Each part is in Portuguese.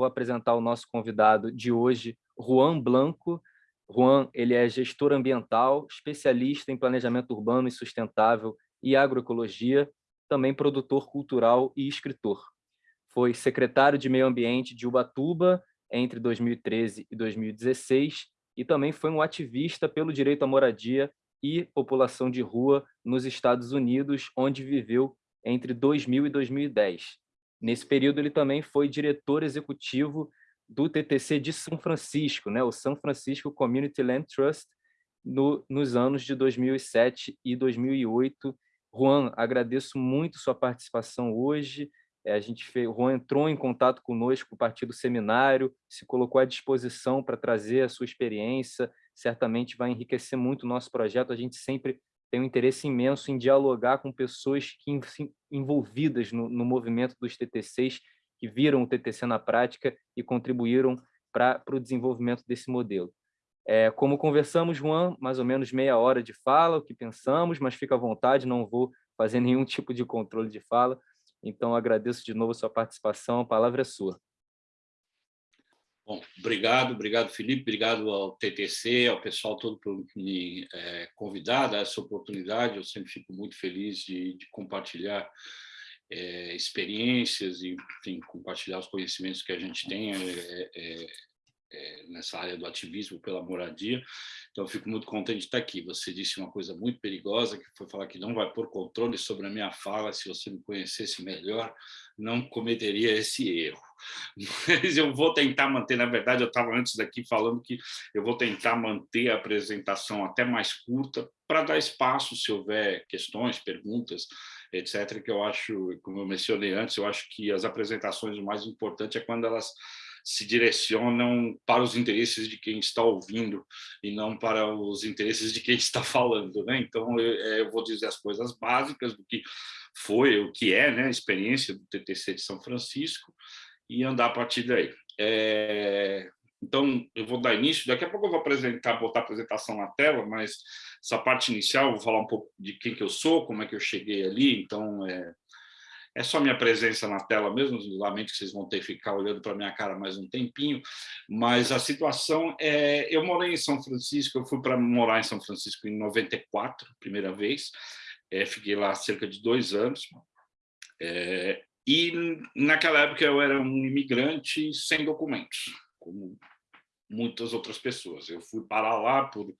Vou apresentar o nosso convidado de hoje, Juan Blanco. Juan ele é gestor ambiental, especialista em planejamento urbano e sustentável e agroecologia, também produtor cultural e escritor. Foi secretário de Meio Ambiente de Ubatuba entre 2013 e 2016 e também foi um ativista pelo direito à moradia e população de rua nos Estados Unidos, onde viveu entre 2000 e 2010. Nesse período, ele também foi diretor executivo do TTC de São Francisco, né, o São Francisco Community Land Trust, no, nos anos de 2007 e 2008. Juan, agradeço muito sua participação hoje. É, a gente fez, o Juan entrou em contato conosco a partir do seminário, se colocou à disposição para trazer a sua experiência, certamente vai enriquecer muito o nosso projeto. A gente sempre tem um interesse imenso em dialogar com pessoas que, envolvidas no, no movimento dos TTCs, que viram o TTC na prática e contribuíram para o desenvolvimento desse modelo. É, como conversamos, Juan, mais ou menos meia hora de fala, o que pensamos, mas fica à vontade, não vou fazer nenhum tipo de controle de fala. Então, agradeço de novo a sua participação, a palavra é sua. Bom, obrigado, obrigado Felipe, obrigado ao TTC, ao pessoal todo por me é, convidar, dar essa oportunidade, eu sempre fico muito feliz de, de compartilhar é, experiências e, enfim, compartilhar os conhecimentos que a gente tem é, é, nessa área do ativismo pela moradia. Então, fico muito contente de estar aqui. Você disse uma coisa muito perigosa, que foi falar que não vai pôr controle sobre a minha fala, se você me conhecesse melhor, não cometeria esse erro. Mas eu vou tentar manter, na verdade, eu estava antes daqui falando que eu vou tentar manter a apresentação até mais curta, para dar espaço, se houver questões, perguntas, etc., que eu acho, como eu mencionei antes, eu acho que as apresentações, o mais importante é quando elas se direcionam para os interesses de quem está ouvindo e não para os interesses de quem está falando. Né? Então, eu, é, eu vou dizer as coisas básicas do que foi, o que é né, a experiência do TTC de São Francisco e andar a partir daí. É, então, eu vou dar início, daqui a pouco eu vou apresentar, botar a apresentação na tela, mas essa parte inicial, eu vou falar um pouco de quem que eu sou, como é que eu cheguei ali, então é, é só minha presença na tela mesmo, lamento que vocês vão ter que ficar olhando para minha cara mais um tempinho, mas a situação é, eu morei em São Francisco, eu fui para morar em São Francisco em 94, primeira vez, é, fiquei lá cerca de dois anos, é, e naquela época eu era um imigrante sem documentos, como muitas outras pessoas. Eu fui parar lá por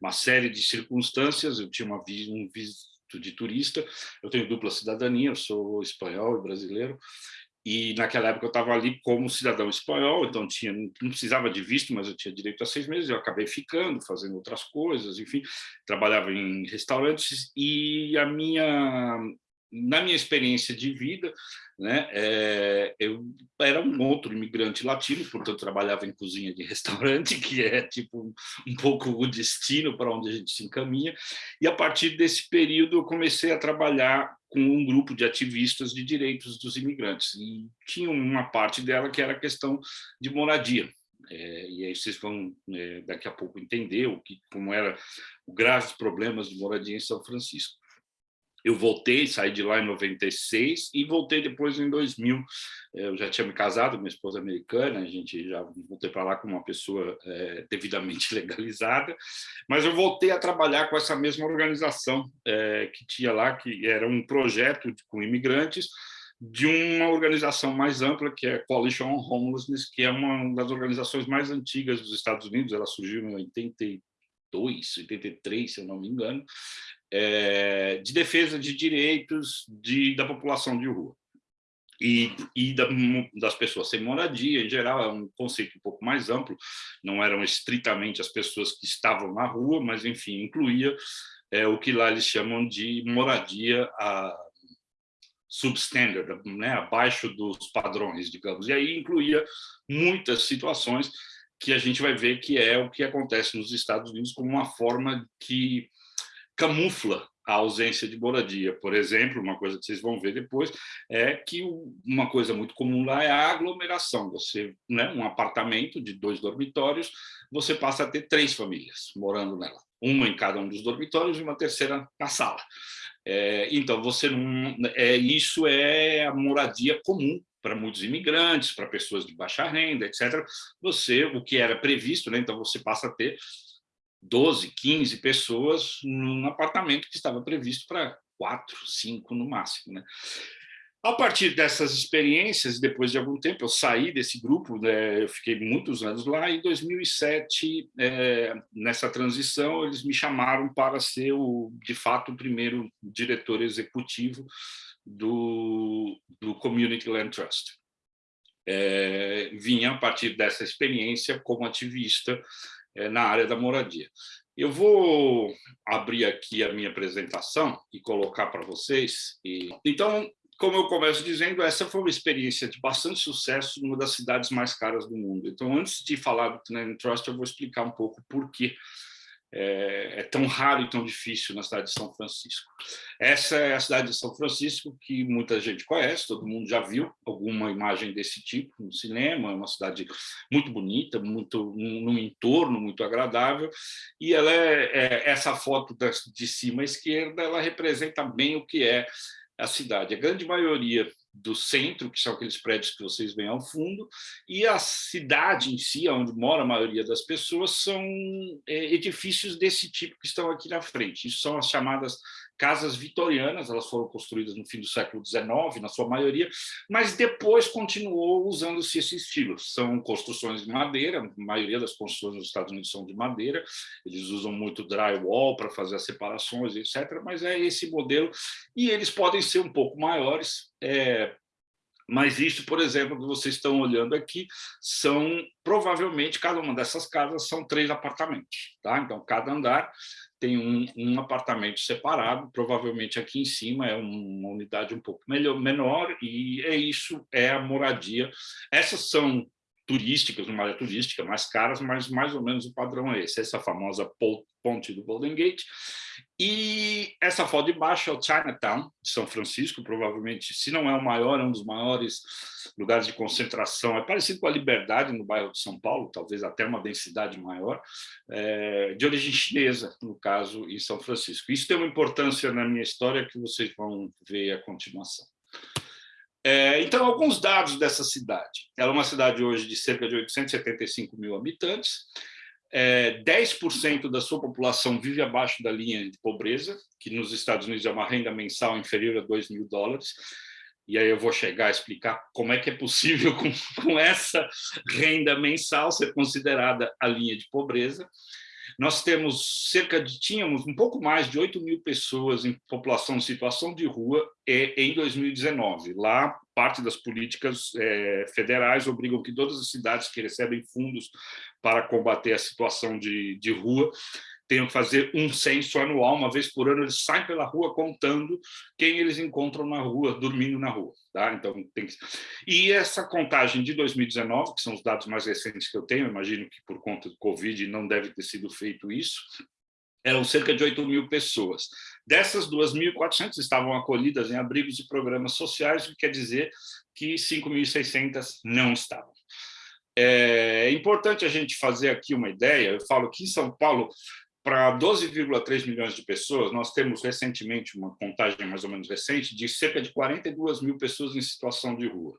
uma série de circunstâncias, eu tinha uma, um visto de turista, eu tenho dupla cidadania, eu sou espanhol e brasileiro, e naquela época eu estava ali como cidadão espanhol, então tinha, não precisava de visto, mas eu tinha direito a seis meses, eu acabei ficando, fazendo outras coisas, enfim, trabalhava em restaurantes, e a minha na minha experiência de vida, né, é, eu era um outro imigrante latino, portanto trabalhava em cozinha de restaurante, que é tipo um, pouco o destino para onde a gente se encaminha, e a partir desse período eu comecei a trabalhar com um grupo de ativistas de direitos dos imigrantes, e tinha uma parte dela que era a questão de moradia, é, e aí vocês vão é, daqui a pouco entender o que, como era o graves problemas de moradia em São Francisco. Eu voltei, saí de lá em 96 e voltei depois em 2000. Eu já tinha me casado, minha esposa é americana, a gente já voltei para lá com uma pessoa é, devidamente legalizada, mas eu voltei a trabalhar com essa mesma organização é, que tinha lá, que era um projeto com imigrantes, de uma organização mais ampla, que é a Coalition on Homelessness, que é uma das organizações mais antigas dos Estados Unidos, ela surgiu em 82, 83, se eu não me engano, é, de defesa de direitos de, da população de rua. E, e da, das pessoas sem moradia, em geral, é um conceito um pouco mais amplo, não eram estritamente as pessoas que estavam na rua, mas, enfim, incluía é, o que lá eles chamam de moradia a, substandard, né, abaixo dos padrões, digamos, e aí incluía muitas situações que a gente vai ver que é o que acontece nos Estados Unidos como uma forma que camufla a ausência de moradia. Por exemplo, uma coisa que vocês vão ver depois é que uma coisa muito comum lá é a aglomeração. Você, né, um apartamento de dois dormitórios, você passa a ter três famílias morando nela, uma em cada um dos dormitórios e uma terceira na sala. É, então, você não, é, isso é a moradia comum para muitos imigrantes, para pessoas de baixa renda, etc. Você, o que era previsto, né? então você passa a ter 12, 15 pessoas num apartamento que estava previsto para quatro, cinco no máximo. Né? A partir dessas experiências, depois de algum tempo, eu saí desse grupo, né, eu fiquei muitos anos lá, em 2007, é, nessa transição, eles me chamaram para ser, o, de fato, o primeiro diretor executivo do, do Community Land Trust. É, vinha a partir dessa experiência como ativista na área da moradia. Eu vou abrir aqui a minha apresentação e colocar para vocês. E, então, como eu começo dizendo, essa foi uma experiência de bastante sucesso numa das cidades mais caras do mundo. Então, antes de falar do Canadian Trust, eu vou explicar um pouco por que é, é, tão raro e tão difícil na cidade de São Francisco. Essa é a cidade de São Francisco que muita gente conhece, todo mundo já viu alguma imagem desse tipo no cinema, é uma cidade muito bonita, muito num entorno muito agradável, e ela é, é essa foto de cima à esquerda, ela representa bem o que é a cidade. A grande maioria do centro, que são aqueles prédios que vocês veem ao fundo, e a cidade em si, onde mora a maioria das pessoas, são é, edifícios desse tipo que estão aqui na frente. Isso são as chamadas casas vitorianas, elas foram construídas no fim do século XIX, na sua maioria, mas depois continuou usando-se esse estilo. São construções de madeira, a maioria das construções nos Estados Unidos são de madeira, eles usam muito drywall para fazer as separações, etc., mas é esse modelo, e eles podem ser um pouco maiores, é, mas isso, por exemplo, que vocês estão olhando aqui, são provavelmente, cada uma dessas casas são três apartamentos. Tá? Então, cada andar tem um, um, apartamento separado, provavelmente aqui em cima é uma unidade um pouco melhor, menor, e é isso, é a moradia. Essas são turísticas, uma área turística mais caras, mas mais ou menos o padrão é esse, essa famosa ponte do Golden Gate. E essa foto de baixo é o Chinatown, de São Francisco, provavelmente, se não é o maior, é um dos maiores lugares de concentração, é parecido com a Liberdade, no bairro de São Paulo, talvez até uma densidade maior, é, de origem chinesa, no caso, em São Francisco. Isso tem uma importância na minha história que vocês vão ver a continuação. É, então, alguns dados dessa cidade. Ela é uma cidade hoje de cerca de 875 mil habitantes, é, 10% da sua população vive abaixo da linha de pobreza, que nos Estados Unidos é uma renda mensal inferior a 2 mil dólares, e aí eu vou chegar a explicar como é que é possível, com, com essa renda mensal, ser considerada a linha de pobreza. Nós temos cerca de, tínhamos um pouco mais de 8 mil pessoas em população em situação de rua em 2019. Lá, parte das políticas é, federais obrigam que todas as cidades que recebem fundos para combater a situação de, de rua tenham que fazer um censo anual, uma vez por ano eles saem pela rua contando quem eles encontram na rua, dormindo na rua. Tá? Então, tem que... E essa contagem de 2019, que são os dados mais recentes que eu tenho, imagino que por conta do Covid não deve ter sido feito isso, eram cerca de 8 mil pessoas. Dessas 2.400 estavam acolhidas em abrigos e programas sociais, o que quer dizer que 5.600 não estavam. É importante a gente fazer aqui uma ideia, eu falo que em São Paulo para 12,3 milhões de pessoas, nós temos recentemente uma contagem mais ou menos recente de cerca de 42 mil pessoas em situação de rua.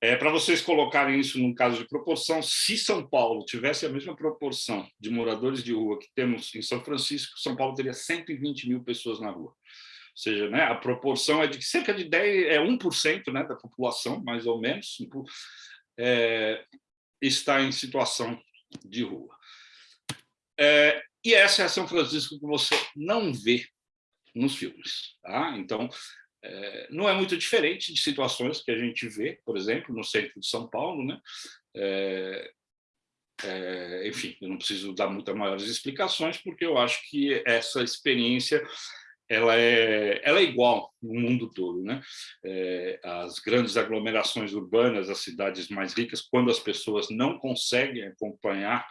É, para vocês colocarem isso num caso de proporção, se São Paulo tivesse a mesma proporção de moradores de rua que temos em São Francisco, São Paulo teria 120 mil pessoas na rua. Ou seja, né, a proporção é de cerca de 10, é 1% né, da população, mais ou menos, é, está em situação de rua. É, e essa é a São Francisco que você não vê nos filmes. Tá? Então, é, não é muito diferente de situações que a gente vê, por exemplo, no centro de São Paulo. Né? É, é, enfim, eu não preciso dar muitas maiores explicações, porque eu acho que essa experiência ela é, ela é igual no mundo todo. Né? É, as grandes aglomerações urbanas, as cidades mais ricas, quando as pessoas não conseguem acompanhar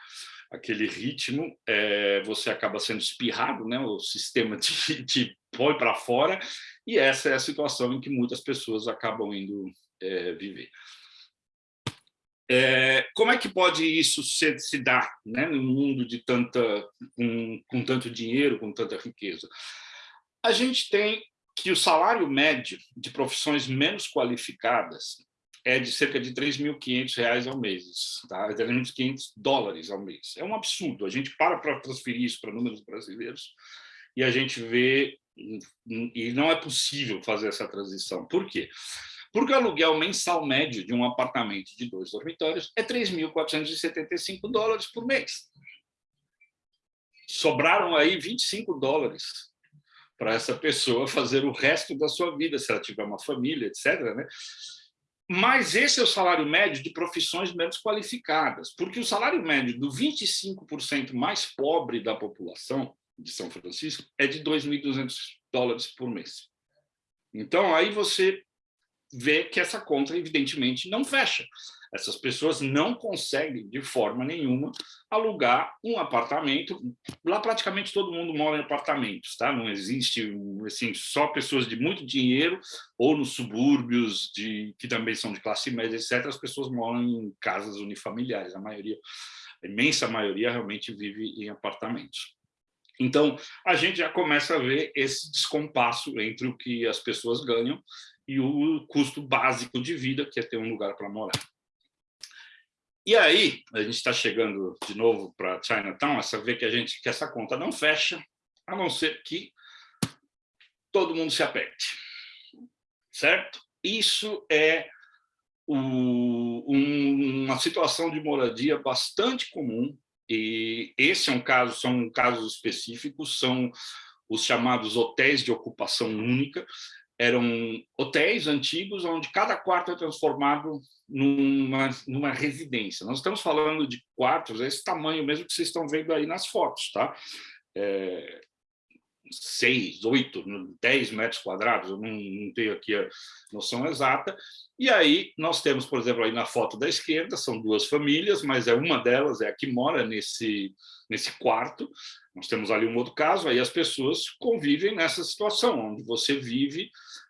aquele ritmo, é, você acaba sendo espirrado, né? o sistema te, te põe para fora, e essa é a situação em que muitas pessoas acabam indo é, viver. É, como é que pode isso se, se dar né, num mundo de tanta, com, com tanto dinheiro, com tanta riqueza? A gente tem que o salário médio de profissões menos qualificadas é de cerca de 3.500 reais ao mês, tá? 3.500 dólares ao mês. É um absurdo. A gente para para transferir isso para números brasileiros e a gente vê e não é possível fazer essa transição. Por quê? Porque o aluguel mensal médio de um apartamento de dois dormitórios é 3.475 dólares por mês. Sobraram aí 25 dólares para essa pessoa fazer o resto da sua vida, se ela tiver uma família, etc. Né? Mas esse é o salário médio de profissões menos qualificadas, porque o salário médio do 25% mais pobre da população de São Francisco é de 2.200 dólares por mês. Então, aí você vê que essa conta, evidentemente, não fecha. Essas pessoas não conseguem, de forma nenhuma, alugar um apartamento. Lá, praticamente, todo mundo mora em apartamentos, tá? Não existe, assim, só pessoas de muito dinheiro ou nos subúrbios, de, que também são de classe média, etc. As pessoas moram em casas unifamiliares. A maioria, a imensa maioria, realmente vive em apartamentos. Então, a gente já começa a ver esse descompasso entre o que as pessoas ganham e o custo básico de vida, que é ter um lugar para morar. E aí, a gente está chegando de novo para Chinatown, essa vê que a gente que essa conta não fecha, a não ser que todo mundo se aperte, certo? Isso é um, uma situação de moradia bastante comum e esse é um caso, são casos específicos, são os chamados hotéis de ocupação única, eram hotéis antigos onde cada quarto é transformado numa, numa residência. Nós estamos falando de quartos, esse tamanho mesmo que vocês estão vendo aí nas fotos, tá? É, 6, 8, 10 metros quadrados, eu não, não, tenho aqui a noção exata. E aí nós temos, por exemplo, aí na foto da esquerda, são duas famílias, mas é uma delas é a que mora nesse, nesse quarto. Nós temos ali um outro caso, aí as pessoas convivem nessa situação, onde você vive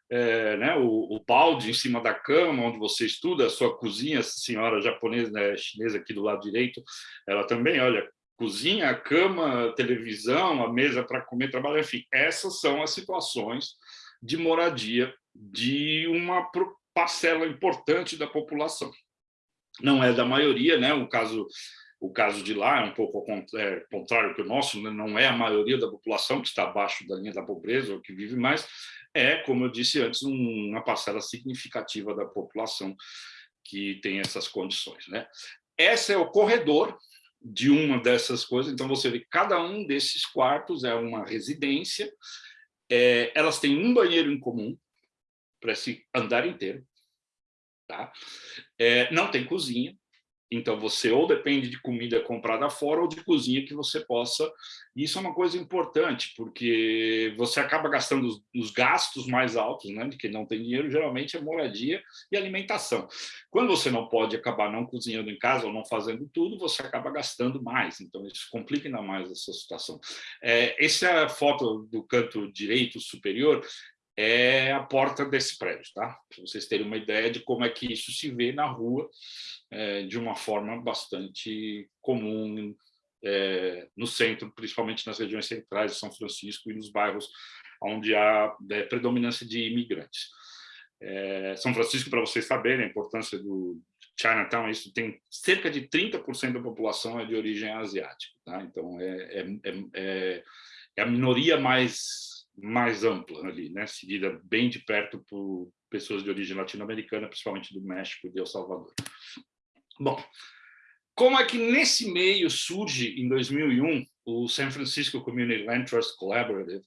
é, né, o, o balde em cima da cama, onde você estuda, a sua cozinha, essa senhora japonesa, né, chinesa aqui do lado direito, ela também, olha, cozinha, a cama, a televisão, a mesa para comer, trabalhar, enfim, essas são as situações de moradia de uma parcela importante da população. Não é da maioria, né? O caso o caso de lá é um pouco é, contrário que o nosso, né? não é a maioria da população que está abaixo da linha da pobreza ou que vive mais, é, como eu disse antes, uma parcela significativa da população que tem essas condições. Né? Esse é o corredor de uma dessas coisas. Então, você vê que cada um desses quartos é uma residência, é, elas têm um banheiro em comum para esse andar inteiro, tá? É, não tem cozinha, então, você ou depende de comida comprada fora ou de cozinha que você possa... Isso é uma coisa importante, porque você acaba gastando os, os gastos mais altos, né? de quem não tem dinheiro, geralmente é moradia e alimentação. Quando você não pode acabar não cozinhando em casa ou não fazendo tudo, você acaba gastando mais. Então, isso complica ainda mais essa situação. É, essa foto do canto direito superior é a porta desse prédio, tá? Para vocês terem uma ideia de como é que isso se vê na rua, é, de uma forma bastante comum é, no centro, principalmente nas regiões centrais de São Francisco e nos bairros onde há é, predominância de imigrantes. É, São Francisco, para vocês saberem a importância do Chinatown, isso tem cerca de 30% da população é de origem asiática, tá? então é, é, é, é a minoria mais mais ampla ali, né? seguida bem de perto por pessoas de origem latino-americana, principalmente do México e de El Salvador. Bom, como é que nesse meio surge, em 2001, o San Francisco Community Land Trust Collaborative,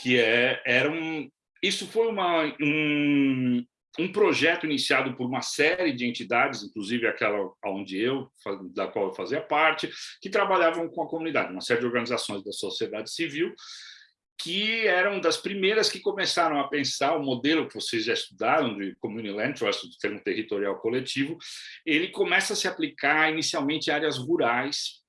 que é, era um... Isso foi uma, um, um projeto iniciado por uma série de entidades, inclusive aquela onde eu, da qual eu fazia parte, que trabalhavam com a comunidade, uma série de organizações da sociedade civil, que eram das primeiras que começaram a pensar o modelo que vocês já estudaram de Community Land Trust, do termo territorial coletivo, ele começa a se aplicar inicialmente áreas rurais,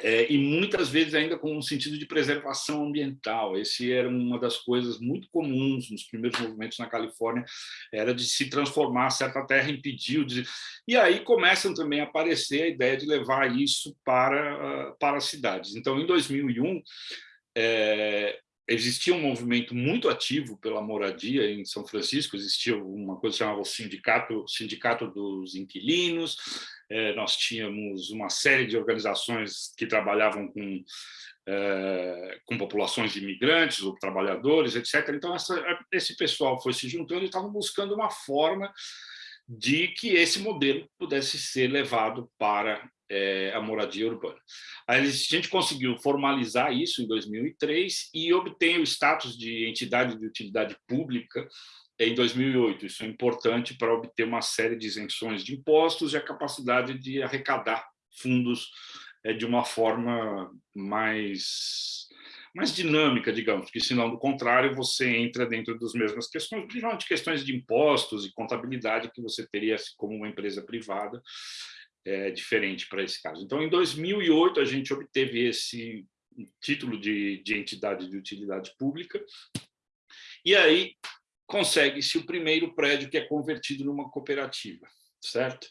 é, e muitas vezes ainda com um sentido de preservação ambiental. Esse era uma das coisas muito comuns nos primeiros movimentos na Califórnia, era de se transformar certa terra em pedio. De... E aí começam também a aparecer a ideia de levar isso para, para as cidades. Então, em 2001, é, existia um movimento muito ativo pela moradia em São Francisco, existia uma coisa que chamava o sindicato, sindicato dos inquilinos, é, nós tínhamos uma série de organizações que trabalhavam com, é, com populações de imigrantes ou trabalhadores, etc. Então, essa, esse pessoal foi se juntando e estavam buscando uma forma de que esse modelo pudesse ser levado para é, a moradia urbana. A gente conseguiu formalizar isso em 2003 e obtém o status de entidade de utilidade pública em 2008. Isso é importante para obter uma série de isenções de impostos e a capacidade de arrecadar fundos é, de uma forma mais, mais dinâmica, digamos, porque senão, do contrário, você entra dentro das mesmas questões, principalmente questões de impostos e contabilidade que você teria como uma empresa privada, é, diferente para esse caso. Então, em 2008, a gente obteve esse título de, de entidade de utilidade pública, e aí consegue-se o primeiro prédio que é convertido numa cooperativa, certo?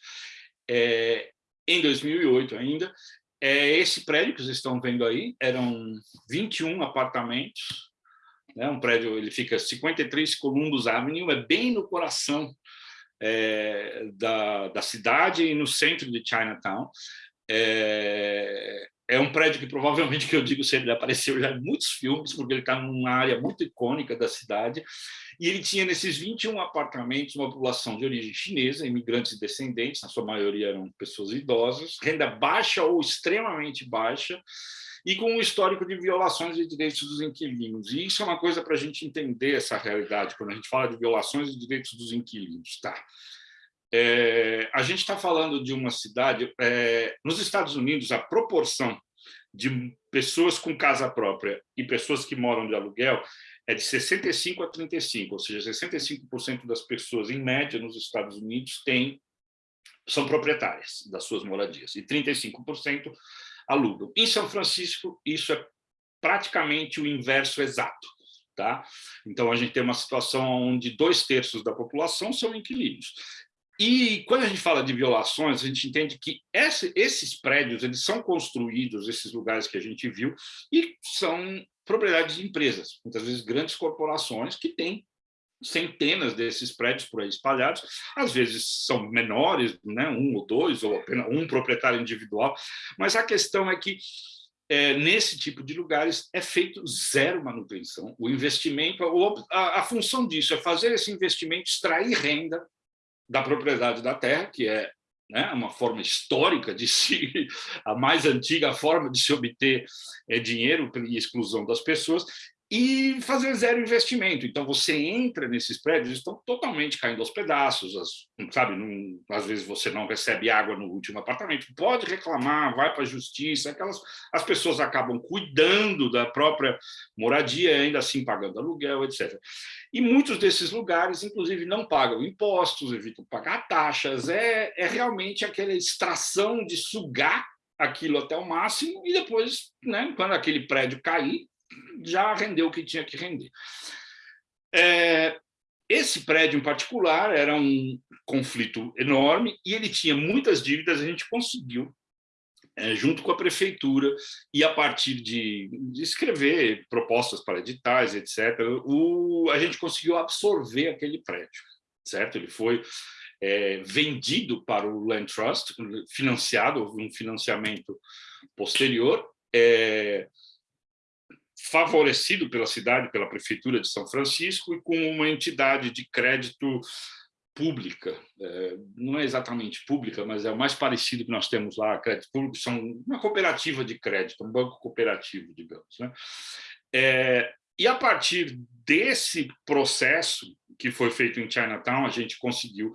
É, em 2008 ainda, é, esse prédio que vocês estão vendo aí, eram 21 apartamentos, né, um prédio, ele fica 53 Columbus Avenue, é bem no coração é, da, da cidade e no centro de Chinatown. É, é um prédio que provavelmente, que eu digo, ele apareceu já em muitos filmes, porque ele está numa área muito icônica da cidade, e ele tinha nesses 21 apartamentos uma população de origem chinesa, imigrantes e descendentes, na sua maioria eram pessoas idosas, renda baixa ou extremamente baixa, e com um histórico de violações de direitos dos inquilinos. E isso é uma coisa para a gente entender essa realidade, quando a gente fala de violações de direitos dos inquilinos. Tá? É, a gente está falando de uma cidade... É, nos Estados Unidos, a proporção de pessoas com casa própria e pessoas que moram de aluguel é de 65 a 35, ou seja, 65% das pessoas, em média, nos Estados Unidos, têm, são proprietárias das suas moradias, e 35% alugam. Em São Francisco, isso é praticamente o inverso exato. Tá? Então, a gente tem uma situação onde dois terços da população são inquilinos. E quando a gente fala de violações, a gente entende que esse, esses prédios eles são construídos, esses lugares que a gente viu, e são propriedades de empresas, muitas vezes grandes corporações que têm centenas desses prédios por aí espalhados, às vezes são menores, né, um ou dois, ou apenas um proprietário individual, mas a questão é que é, nesse tipo de lugares é feito zero manutenção, o investimento, a, a função disso é fazer esse investimento, extrair renda da propriedade da terra, que é né, uma forma histórica de se, a mais antiga forma de se obter é, dinheiro e exclusão das pessoas, e fazer zero investimento. Então, você entra nesses prédios, estão totalmente caindo aos pedaços, as, sabe? Num, às vezes você não recebe água no último apartamento, pode reclamar, vai para a justiça, aquelas, as pessoas acabam cuidando da própria moradia, ainda assim pagando aluguel, etc. E muitos desses lugares, inclusive, não pagam impostos, evitam pagar taxas, é, é realmente aquela extração de sugar aquilo até o máximo e depois, né, quando aquele prédio cair, já rendeu o que tinha que render. É, esse prédio em particular era um conflito enorme e ele tinha muitas dívidas, a gente conseguiu, é, junto com a prefeitura, e a partir de, de escrever propostas para editais, etc., o, a gente conseguiu absorver aquele prédio, certo? Ele foi é, vendido para o Land Trust, financiado, um financiamento posterior, é, favorecido pela cidade, pela prefeitura de São Francisco e com uma entidade de crédito pública, é, não é exatamente pública, mas é o mais parecido que nós temos lá, crédito público, são uma cooperativa de crédito, um banco cooperativo, digamos. Né? É, e a partir desse processo que foi feito em Chinatown, a gente conseguiu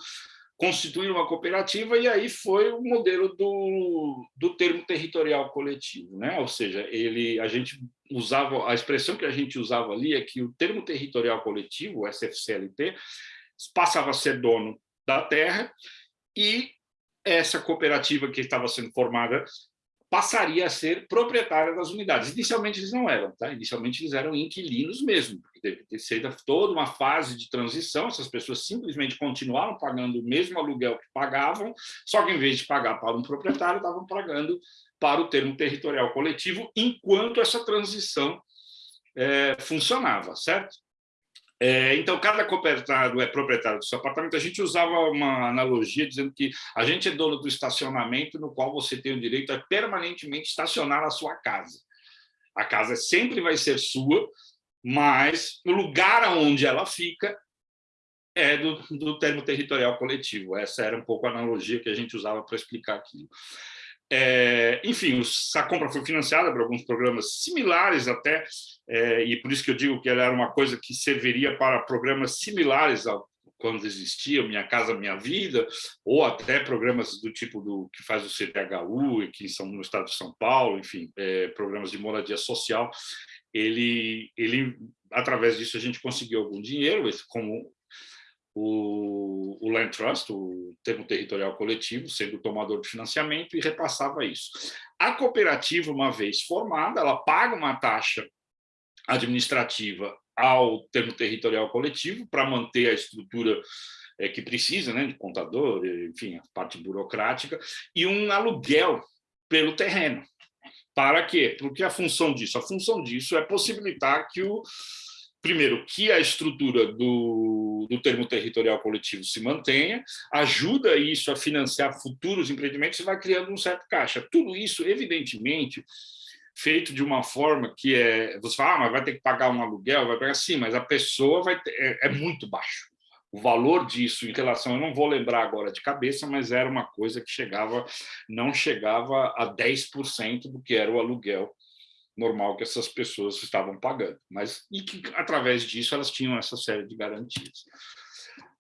constituir uma cooperativa e aí foi o modelo do, do termo territorial coletivo, né? Ou seja, ele a gente usava a expressão que a gente usava ali é que o termo territorial coletivo, o SFCLT, passava a ser dono da terra e essa cooperativa que estava sendo formada passaria a ser proprietária das unidades. Inicialmente eles não eram, tá? Inicialmente eles eram inquilinos mesmo, porque teve que ser toda uma fase de transição, essas pessoas simplesmente continuaram pagando o mesmo aluguel que pagavam, só que em vez de pagar para um proprietário, estavam pagando para o termo territorial coletivo, enquanto essa transição é, funcionava, certo? É, então, cada cooperado é proprietário do seu apartamento. A gente usava uma analogia dizendo que a gente é dono do estacionamento no qual você tem o direito a permanentemente estacionar a sua casa. A casa sempre vai ser sua, mas o lugar onde ela fica é do, do termo territorial coletivo. Essa era um pouco a analogia que a gente usava para explicar aquilo. É, enfim, a compra foi financiada por alguns programas similares até, é, e por isso que eu digo que ela era uma coisa que serviria para programas similares ao quando existia Minha Casa Minha Vida, ou até programas do tipo do que faz o CDHU, aqui são no estado de São Paulo, enfim, é, programas de moradia social, ele, ele, através disso a gente conseguiu algum dinheiro, como o, o Land Trust, o termo territorial coletivo, sendo o tomador de financiamento e repassava isso. A cooperativa, uma vez formada, ela paga uma taxa administrativa ao termo territorial coletivo para manter a estrutura é, que precisa, né, de contador, enfim, a parte burocrática, e um aluguel pelo terreno. Para quê? Porque a função disso, a função disso é possibilitar que o primeiro, que a estrutura do, do termo territorial coletivo se mantenha, ajuda isso a financiar futuros empreendimentos e vai criando um certo caixa. Tudo isso, evidentemente, feito de uma forma que é... Você fala, ah, mas vai ter que pagar um aluguel, vai pagar... Sim, mas a pessoa vai ter, é, é muito baixo. O valor disso em relação, eu não vou lembrar agora de cabeça, mas era uma coisa que chegava, não chegava a 10% do que era o aluguel normal que essas pessoas estavam pagando, mas e que através disso elas tinham essa série de garantias.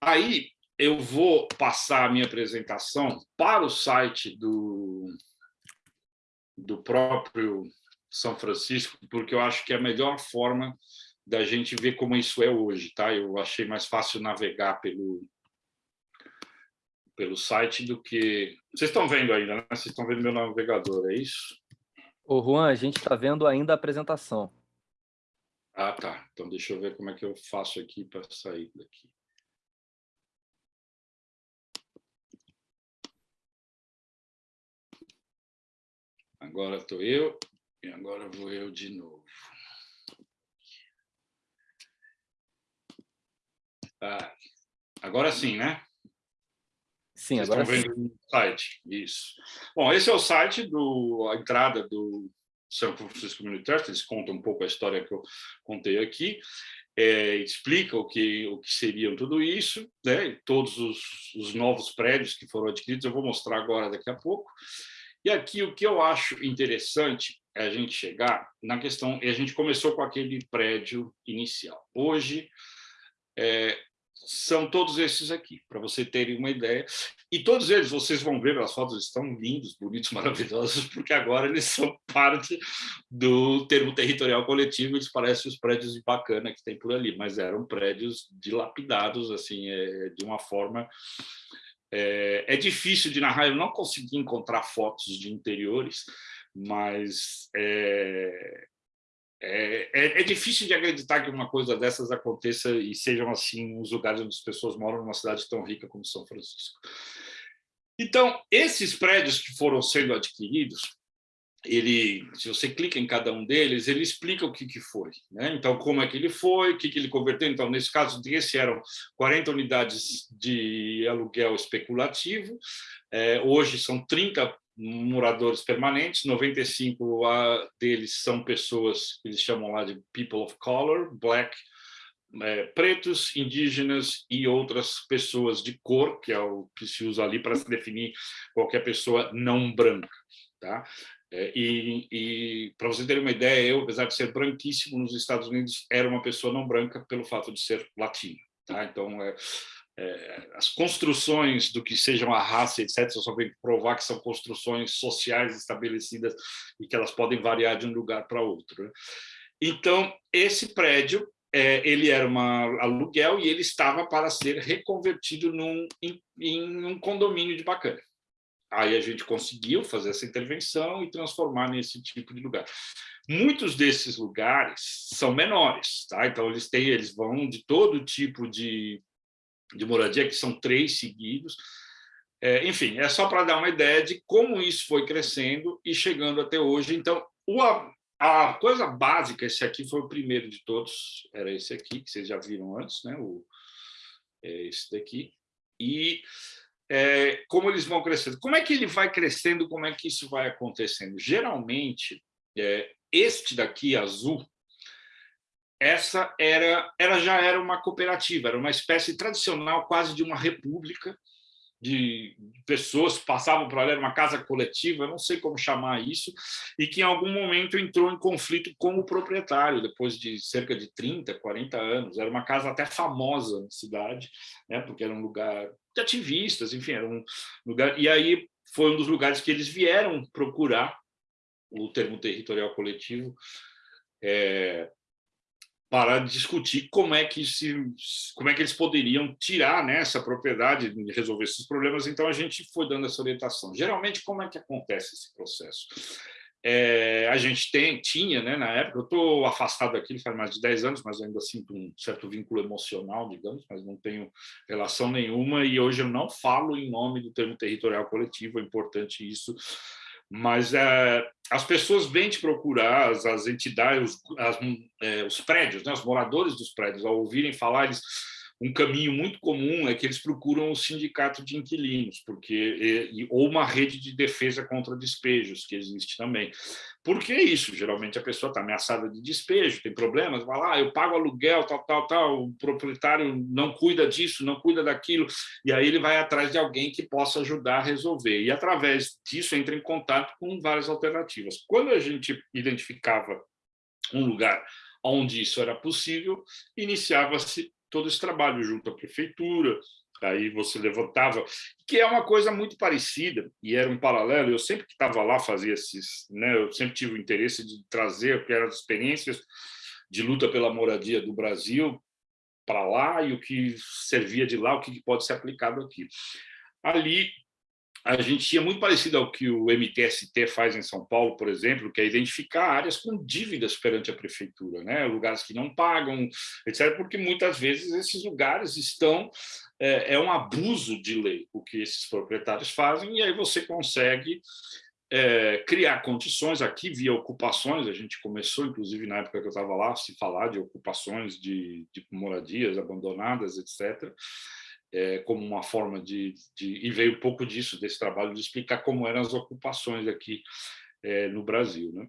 Aí eu vou passar a minha apresentação para o site do, do próprio São Francisco, porque eu acho que é a melhor forma da gente ver como isso é hoje, tá? Eu achei mais fácil navegar pelo pelo site do que... Vocês estão vendo ainda, né? Vocês estão vendo meu navegador, é isso? Ô, Juan, a gente está vendo ainda a apresentação. Ah, tá. Então, deixa eu ver como é que eu faço aqui para sair daqui. Agora estou eu e agora vou eu de novo. Ah, agora sim, né? Sim, Vocês agora estão vendo o site, isso. Bom, esse é o site, do, a entrada do São Francisco Community Trust, eles contam um pouco a história que eu contei aqui, é, explica o que, o que seriam tudo isso, né, todos os, os novos prédios que foram adquiridos, eu vou mostrar agora daqui a pouco. E aqui o que eu acho interessante é a gente chegar na questão, e a gente começou com aquele prédio inicial. Hoje, é, são todos esses aqui, para você terem uma ideia. E todos eles, vocês vão ver, as fotos estão lindos, bonitos, maravilhosos, porque agora eles são parte do termo territorial coletivo, eles parecem os prédios de bacana que tem por ali, mas eram prédios dilapidados, assim, é, de uma forma... É, é difícil de narrar, eu não consegui encontrar fotos de interiores, mas é, é, é, é, difícil de acreditar que uma coisa dessas aconteça e sejam assim os lugares onde as pessoas moram numa cidade tão rica como São Francisco. Então, esses prédios que foram sendo adquiridos, ele, se você clica em cada um deles, ele explica o que, que foi. Né? Então, como é que ele foi, o que, que ele converteu. Então, nesse caso, esse eram 40 unidades de aluguel especulativo, é, hoje são 30 moradores permanentes, 95 deles são pessoas que eles chamam lá de people of color, black, é, pretos, indígenas e outras pessoas de cor, que é o que se usa ali para se definir qualquer pessoa não branca. Tá? É, e, e para você ter uma ideia, eu, apesar de ser branquíssimo nos Estados Unidos, era uma pessoa não branca pelo fato de ser latino. Tá? Então, é, as construções do que sejam a raça, etc., só vem provar que são construções sociais estabelecidas e que elas podem variar de um lugar para outro. Né? Então, esse prédio, é, ele era um aluguel e ele estava para ser reconvertido num, em, em um condomínio de bacana. Aí a gente conseguiu fazer essa intervenção e transformar nesse tipo de lugar. Muitos desses lugares são menores, tá? Então eles têm, eles vão de todo tipo de de moradia, que são três seguidos. É, enfim, é só para dar uma ideia de como isso foi crescendo e chegando até hoje. Então, o, a coisa básica, esse aqui foi o primeiro de todos, era esse aqui, que vocês já viram antes, né? o, é esse daqui. E é, como eles vão crescendo. Como é que ele vai crescendo, como é que isso vai acontecendo? Geralmente, é, este daqui, azul, essa era, ela já era uma cooperativa, era uma espécie tradicional quase de uma república, de pessoas que passavam para lá, era uma casa coletiva, não sei como chamar isso, e que em algum momento entrou em conflito com o proprietário, depois de cerca de 30, 40 anos. Era uma casa até famosa na cidade, né, porque era um lugar de ativistas, enfim, era um lugar... E aí foi um dos lugares que eles vieram procurar o termo territorial coletivo, é, para discutir como é que se, como é que eles poderiam tirar né, essa propriedade e resolver esses problemas. Então a gente foi dando essa orientação. Geralmente como é que acontece esse processo? É, a gente tem, tinha, né, na época, eu estou afastado aqui faz mais de 10 anos, mas ainda sinto um certo vínculo emocional, digamos, mas não tenho relação nenhuma, e hoje eu não falo em nome do termo territorial coletivo, é importante isso, mas é, as pessoas vêm te procurar, as, as entidades, os, as, é, os prédios, né, os moradores dos prédios, ao ouvirem falar, eles um caminho muito comum é que eles procuram o sindicato de inquilinos, porque ou uma rede de defesa contra despejos, que existe também. Por que isso? Geralmente a pessoa está ameaçada de despejo, tem problemas, vai lá, eu pago aluguel, tal, tal, tal, o proprietário não cuida disso, não cuida daquilo, e aí ele vai atrás de alguém que possa ajudar a resolver. E através disso entra em contato com várias alternativas. Quando a gente identificava um lugar onde isso era possível, iniciava-se todo esse trabalho junto à prefeitura, aí você levantava, que é uma coisa muito parecida, e era um paralelo, eu sempre que estava lá fazia esses, né, eu sempre tive o interesse de trazer o que eram as experiências de luta pela moradia do Brasil para lá e o que servia de lá, o que pode ser aplicado aqui. Ali a gente tinha muito parecido ao que o MTST faz em São Paulo, por exemplo, que é identificar áreas com dívidas perante a prefeitura, né? lugares que não pagam, etc., porque muitas vezes esses lugares estão... É, é um abuso de lei o que esses proprietários fazem, e aí você consegue é, criar condições aqui via ocupações, a gente começou, inclusive na época que eu estava lá, se falar de ocupações de, de moradias abandonadas, etc., é, como uma forma de, de, E veio um pouco disso, desse trabalho, de explicar como eram as ocupações aqui é, no Brasil. Né?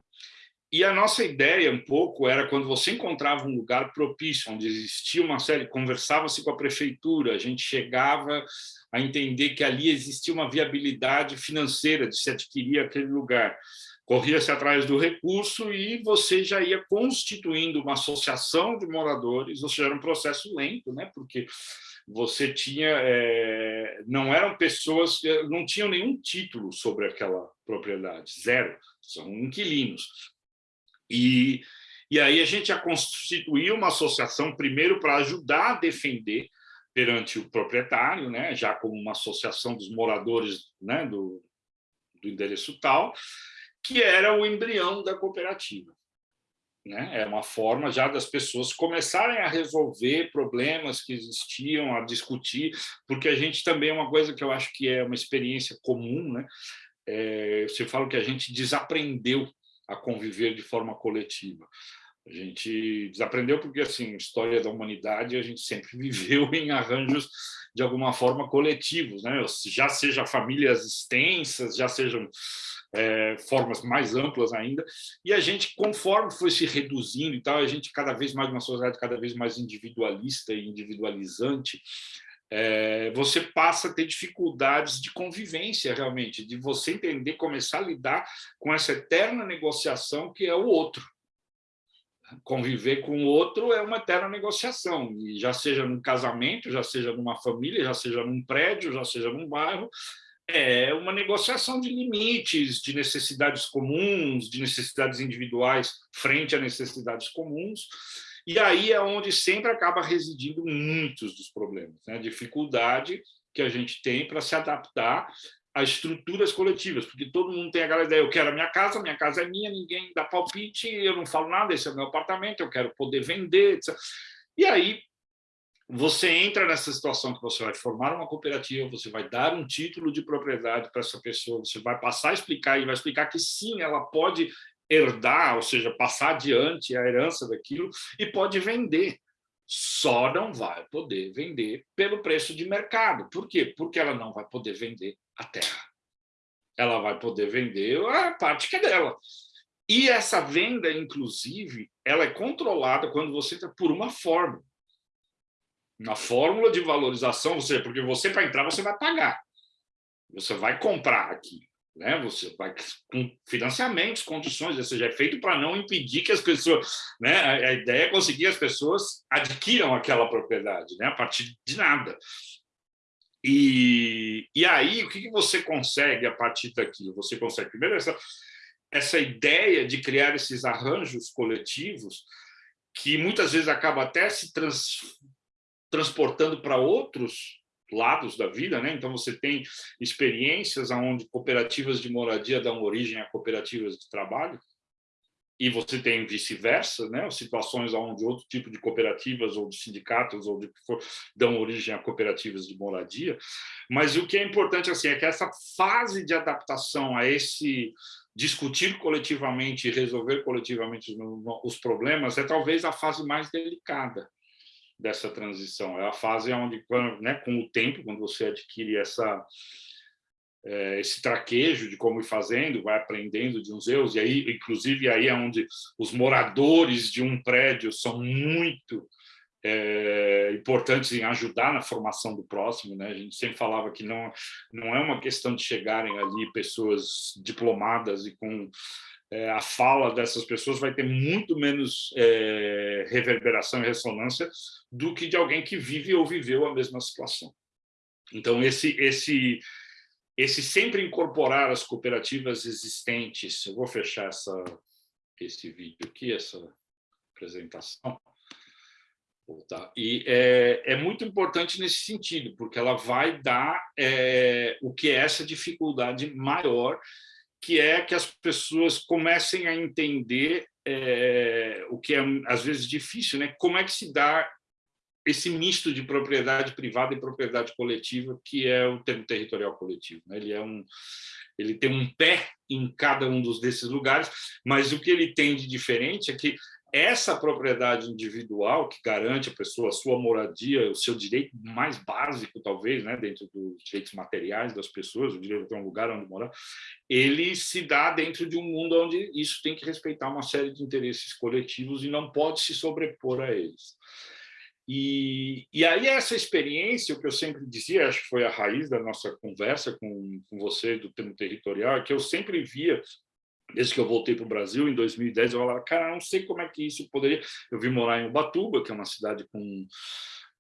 E a nossa ideia, um pouco, era quando você encontrava um lugar propício, onde existia uma série, conversava-se com a prefeitura, a gente chegava a entender que ali existia uma viabilidade financeira de se adquirir aquele lugar. Corria-se atrás do recurso e você já ia constituindo uma associação de moradores, ou seja, era um processo lento, né? porque você tinha, é, não eram pessoas, eh, não tinham nenhum título sobre aquela propriedade, zero, são inquilinos. E, e aí a gente já constituiu uma associação, primeiro para ajudar a defender perante o proprietário, né, já como uma associação dos moradores né, do, do endereço tal, que era o embrião da cooperativa. Né? É uma forma já das pessoas começarem a resolver problemas que existiam, a discutir, porque a gente também é uma coisa que eu acho que é uma experiência comum, né? É, você fala que a gente desaprendeu a conviver de forma coletiva. A gente desaprendeu porque, assim, história da humanidade, a gente sempre viveu em arranjos de alguma forma coletivos, né? já seja famílias extensas, já sejam é, formas mais amplas ainda, e a gente, conforme foi se reduzindo e tal, a gente cada vez mais uma sociedade cada vez mais individualista e individualizante, é, você passa a ter dificuldades de convivência realmente, de você entender, começar a lidar com essa eterna negociação que é o outro. Conviver com o outro é uma eterna negociação, e já seja num casamento, já seja numa família, já seja num prédio, já seja num bairro, é uma negociação de limites, de necessidades comuns, de necessidades individuais frente a necessidades comuns, e aí é onde sempre acaba residindo muitos dos problemas, né? a dificuldade que a gente tem para se adaptar a estruturas coletivas, porque todo mundo tem aquela ideia, eu quero a minha casa, minha casa é minha, ninguém dá palpite, eu não falo nada, esse é o meu apartamento, eu quero poder vender, etc. E aí você entra nessa situação que você vai formar uma cooperativa, você vai dar um título de propriedade para essa pessoa, você vai passar a explicar e vai explicar que sim, ela pode herdar, ou seja, passar adiante a herança daquilo e pode vender. Só não vai poder vender pelo preço de mercado. Por quê? Porque ela não vai poder vender a terra. Ela vai poder vender a parte que é dela. E essa venda, inclusive, ela é controlada quando você está por uma fórmula. Na fórmula de valorização, ou seja, porque você, para entrar, você vai pagar. Você vai comprar aqui. Né? Você vai com financiamentos, condições, ou seja, é feito para não impedir que as pessoas, né? A, ideia é conseguir as pessoas adquiram aquela propriedade, né? A partir de nada. E, e aí, o que, que você consegue a partir daquilo? Você consegue, primeiro, essa, essa ideia de criar esses arranjos coletivos que muitas vezes acaba até se trans, transportando para outros lados da vida, né? Então você tem experiências onde cooperativas de moradia dão origem a cooperativas de trabalho, e você tem vice-versa, né? situações onde outro tipo de cooperativas ou de sindicatos ou de que for dão origem a cooperativas de moradia, mas o que é importante assim é que essa fase de adaptação a esse discutir coletivamente e resolver coletivamente os problemas é talvez a fase mais delicada, dessa transição. É a fase onde, né, com o tempo, quando você adquire essa, é, esse traquejo de como ir fazendo, vai aprendendo de uns erros, e aí, inclusive, aí é onde os moradores de um prédio são muito é, importantes em ajudar na formação do próximo. Né? A gente sempre falava que não, não é uma questão de chegarem ali pessoas diplomadas e com é, a fala dessas pessoas vai ter muito menos é, reverberação e ressonância do que de alguém que vive ou viveu a mesma situação. Então, esse, esse, esse sempre incorporar as cooperativas existentes, eu vou fechar essa, esse vídeo aqui, essa apresentação. E é, é, muito importante nesse sentido, porque ela vai dar é, o que é essa dificuldade maior que é que as pessoas comecem a entender é, o que é, às vezes, difícil, né? como é que se dá esse misto de propriedade privada e propriedade coletiva, que é o termo territorial coletivo. Né? Ele, é um, ele tem um pé em cada um dos desses lugares, mas o que ele tem de diferente é que essa propriedade individual que garante a pessoa a sua moradia, o seu direito mais básico, talvez, né, dentro dos direitos materiais das pessoas, o direito a ter um lugar onde morar, ele se dá dentro de um mundo onde isso tem que respeitar uma série de interesses coletivos e não pode se sobrepor a eles. E, e aí essa experiência, o que eu sempre dizia, acho que foi a raiz da nossa conversa com, com você do termo territorial, é que eu sempre via desde que eu voltei para o Brasil em 2010, eu falava, cara, não sei como é que isso poderia... Eu vim morar em Ubatuba, que é uma cidade com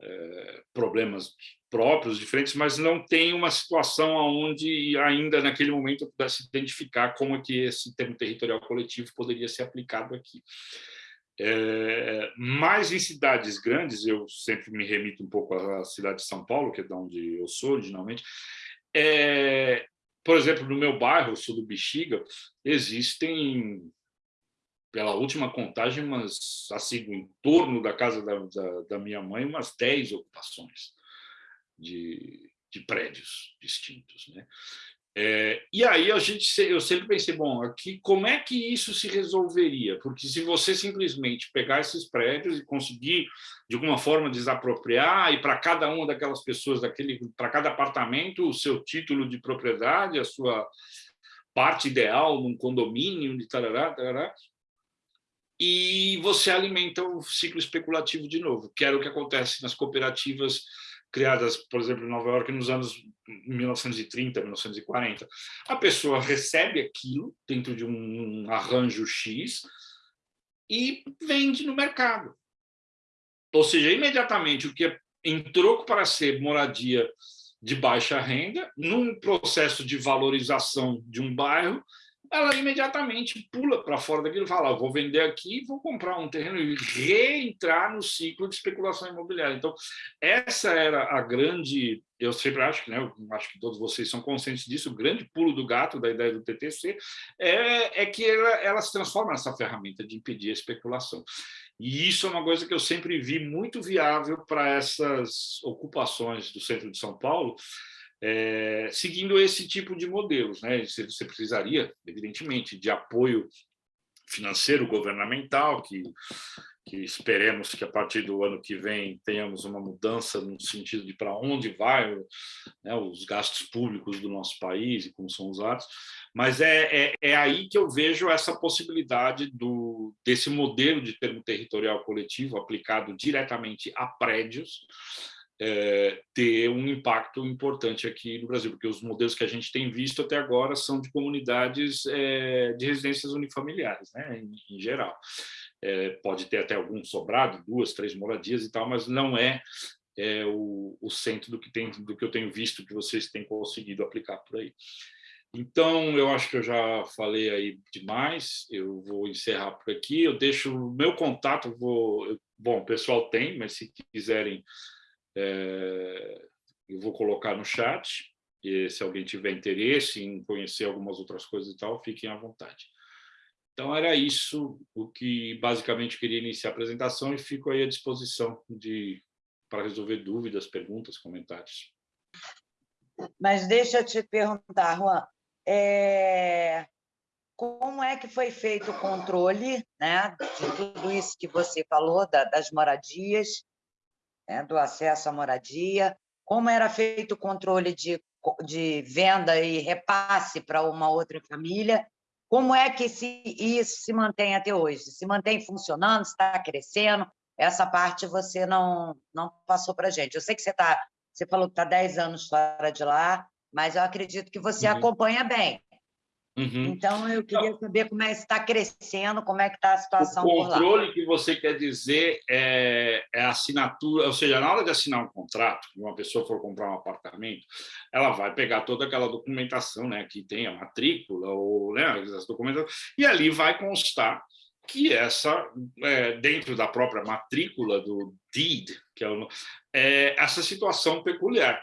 é, problemas próprios, diferentes, mas não tem uma situação onde ainda naquele momento eu pudesse identificar como é que esse termo territorial coletivo poderia ser aplicado aqui. É, mas em cidades grandes, eu sempre me remito um pouco à cidade de São Paulo, que é de onde eu sou originalmente, é, por exemplo, no meu bairro, sul do Bexiga, existem, pela última contagem, umas, assim, em torno da casa da, da, da minha mãe, umas 10 ocupações de, de prédios distintos. Né? É, e aí a gente, eu sempre pensei, bom, aqui como é que isso se resolveria? Porque se você simplesmente pegar esses prédios e conseguir, de alguma forma, desapropriar, e para cada uma daquelas pessoas, daquele, para cada apartamento, o seu título de propriedade, a sua parte ideal num condomínio, de tarará, tarará, e você alimenta o ciclo especulativo de novo, que era o que acontece nas cooperativas criadas, por exemplo, em Nova York nos anos 1930, 1940. A pessoa recebe aquilo dentro de um arranjo X e vende no mercado. Ou seja, imediatamente o que em troco para ser moradia de baixa renda, num processo de valorização de um bairro, ela imediatamente pula para fora daquilo e fala, vou vender aqui, vou comprar um terreno e reentrar no ciclo de especulação imobiliária. Então, essa era a grande, eu sempre acho que, né, eu acho que todos vocês são conscientes disso, o grande pulo do gato da ideia do TTC é, é que ela, ela se transforma nessa ferramenta de impedir a especulação. E isso é uma coisa que eu sempre vi muito viável para essas ocupações do centro de São Paulo, é, seguindo esse tipo de modelos. Né? Você, precisaria, evidentemente, de apoio financeiro governamental, que, que esperemos que a partir do ano que vem tenhamos uma mudança no sentido de para onde vai né, os gastos públicos do nosso país e como são usados, mas é, é, é, aí que eu vejo essa possibilidade do, desse modelo de termo territorial coletivo aplicado diretamente a prédios, é, ter um impacto importante aqui no Brasil, porque os modelos que a gente tem visto até agora são de comunidades é, de residências unifamiliares, né, em, em geral. É, pode ter até algum sobrado, duas, três moradias e tal, mas não é, o, o, centro do que, tem, do que eu tenho visto que vocês têm conseguido aplicar por aí. Então, eu acho que eu já falei aí demais, eu vou encerrar por aqui, eu deixo o meu contato, vou, bom, o pessoal tem, mas se quiserem é, eu vou colocar no chat, e se alguém tiver interesse em conhecer algumas outras coisas e tal, fiquem à vontade. Então, era isso o que basicamente queria iniciar a apresentação e fico aí à disposição de, para resolver dúvidas, perguntas, comentários. Mas deixa eu te perguntar, Juan, é... como é que foi feito o controle né, de tudo isso que você falou, da, das moradias, né, do acesso à moradia, como era feito o controle de, de venda e repasse para uma outra família, como é que se, isso se mantém até hoje? Se mantém funcionando, está crescendo? Essa parte você não, não passou para a gente. Eu sei que você, tá, você falou que está 10 anos fora de lá, mas eu acredito que você uhum. acompanha bem. Uhum. Então, eu queria saber como é que está crescendo, como é que está a situação O controle que você quer dizer é, é a assinatura, ou seja, na hora de assinar um contrato, uma pessoa for comprar um apartamento, ela vai pegar toda aquela documentação, né, que tem a matrícula, ou né, as documentações, e ali vai constar que essa, é, dentro da própria matrícula do deed, que é, o, é essa situação peculiar.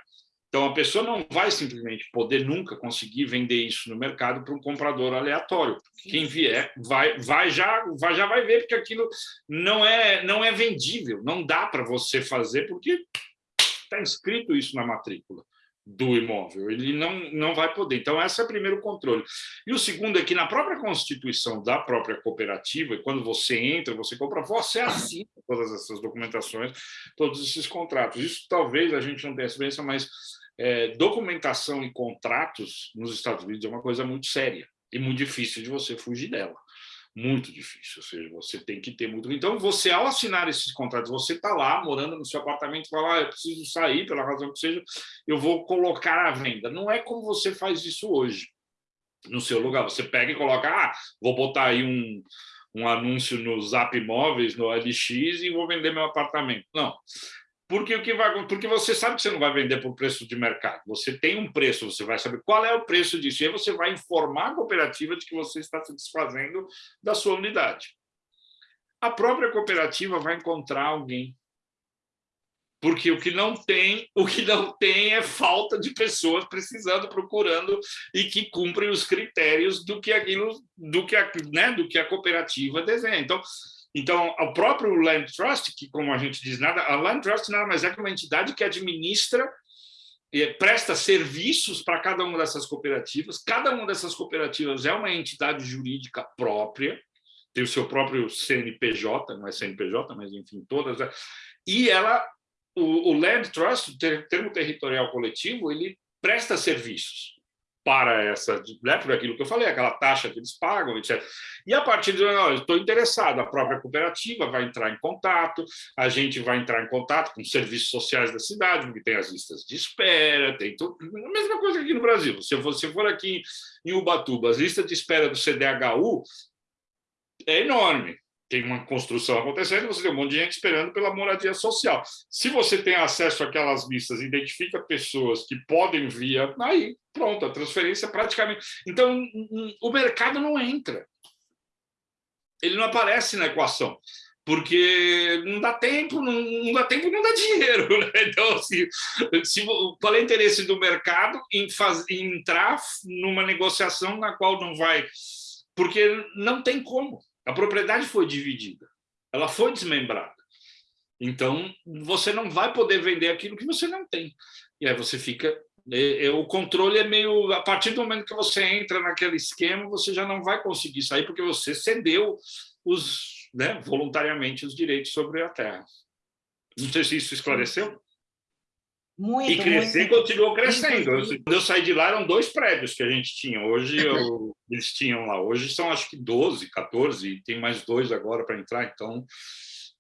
Então, a pessoa não vai simplesmente poder nunca conseguir vender isso no mercado para um comprador aleatório. Quem vier vai, vai, já, vai, já vai ver, porque aquilo não é, não é vendível, não dá para você fazer, porque está escrito isso na matrícula do imóvel, ele não, não vai poder. Então, esse é o primeiro controle. E o segundo é que na própria constituição da própria cooperativa, quando você entra, você compra, você assina todas essas documentações, todos esses contratos. Isso talvez a gente não tenha experiência, mas é, documentação e contratos nos Estados Unidos é uma coisa muito séria e muito difícil de você fugir dela. Muito difícil, ou seja, você tem que ter muito... Então, você, ao assinar esses contratos, você está lá, morando no seu apartamento, fala, ah, eu preciso sair, pela razão que seja, eu vou colocar à venda. Não é como você faz isso hoje, no seu lugar. Você pega e coloca, ah, vou botar aí um, um anúncio no Zap Imóveis, no LX, e vou vender meu apartamento. Não, porque o que vai porque você sabe que você não vai vender por preço de mercado. Você tem um preço, você vai saber qual é o preço disso e aí você vai informar a cooperativa de que você está se desfazendo da sua unidade. A própria cooperativa vai encontrar alguém. Porque o que não tem, o que não tem é falta de pessoas precisando, procurando e que cumprem os critérios do que aquilo, do que a, né, do que a cooperativa desenha. Então, então, o próprio Land Trust, que como a gente diz, nada, a Land Trust nada mais é que uma entidade que administra presta serviços para cada uma dessas cooperativas. Cada uma dessas cooperativas é uma entidade jurídica própria, tem o seu próprio CNPJ, não é CNPJ, mas enfim, todas. Né? E ela, o, o Land Trust, o termo territorial coletivo, ele presta serviços para essa, né, por aquilo que eu falei, aquela taxa que eles pagam, etc. E a partir de, eu estou interessado, a própria cooperativa vai entrar em contato, a gente vai entrar em contato com os serviços sociais da cidade, porque tem as listas de espera, tem tudo, a mesma coisa aqui no Brasil. Se você for aqui em Ubatuba, as listas de espera do CDHU é enorme tem uma construção acontecendo, você tem um monte de gente esperando pela moradia social. Se você tem acesso àquelas listas, identifica pessoas que podem vir, aí pronto, a transferência praticamente... Então, o mercado não entra. Ele não aparece na equação, porque não dá tempo, não, não dá tempo, não dá dinheiro. Né? Então, assim, se, qual é o interesse do mercado em, faz, em entrar numa negociação na qual não vai... Porque não tem como. A propriedade foi dividida, ela foi desmembrada. Então, você não vai poder vender aquilo que você não tem. E aí você fica o controle é meio... A partir do momento que você entra naquele esquema, você já não vai conseguir sair, porque você cedeu os, né, voluntariamente os direitos sobre a terra. Não sei se isso esclareceu. Muito, e crescer muito. continuou crescendo. Eu, quando eu saí de lá, eram dois prédios que a gente tinha. Hoje eu, eles tinham lá. Hoje são acho que 12, 14, e tem mais dois agora para entrar. Então,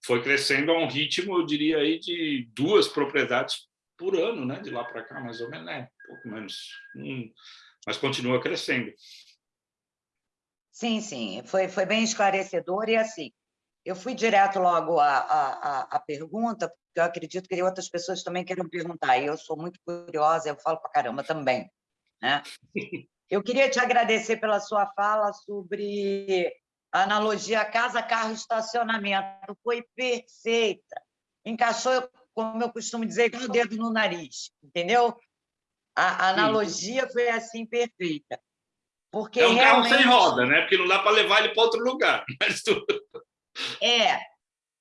foi crescendo a um ritmo, eu diria, aí, de duas propriedades por ano, né? de lá para cá, mais ou menos, né? um pouco menos. Hum, mas continua crescendo. Sim, sim, foi, foi bem esclarecedor. E assim, eu fui direto logo à, à, à pergunta, eu acredito que outras pessoas também queiram perguntar, e eu sou muito curiosa, eu falo para caramba também. Né? Eu queria te agradecer pela sua fala sobre a analogia casa, carro, estacionamento. Foi perfeita. Encaixou, como eu costumo dizer, com o dedo no nariz, entendeu? A analogia foi assim perfeita. Porque é um realmente... carro sem roda, né? Porque não dá para levar ele para outro lugar. Mas tu... É,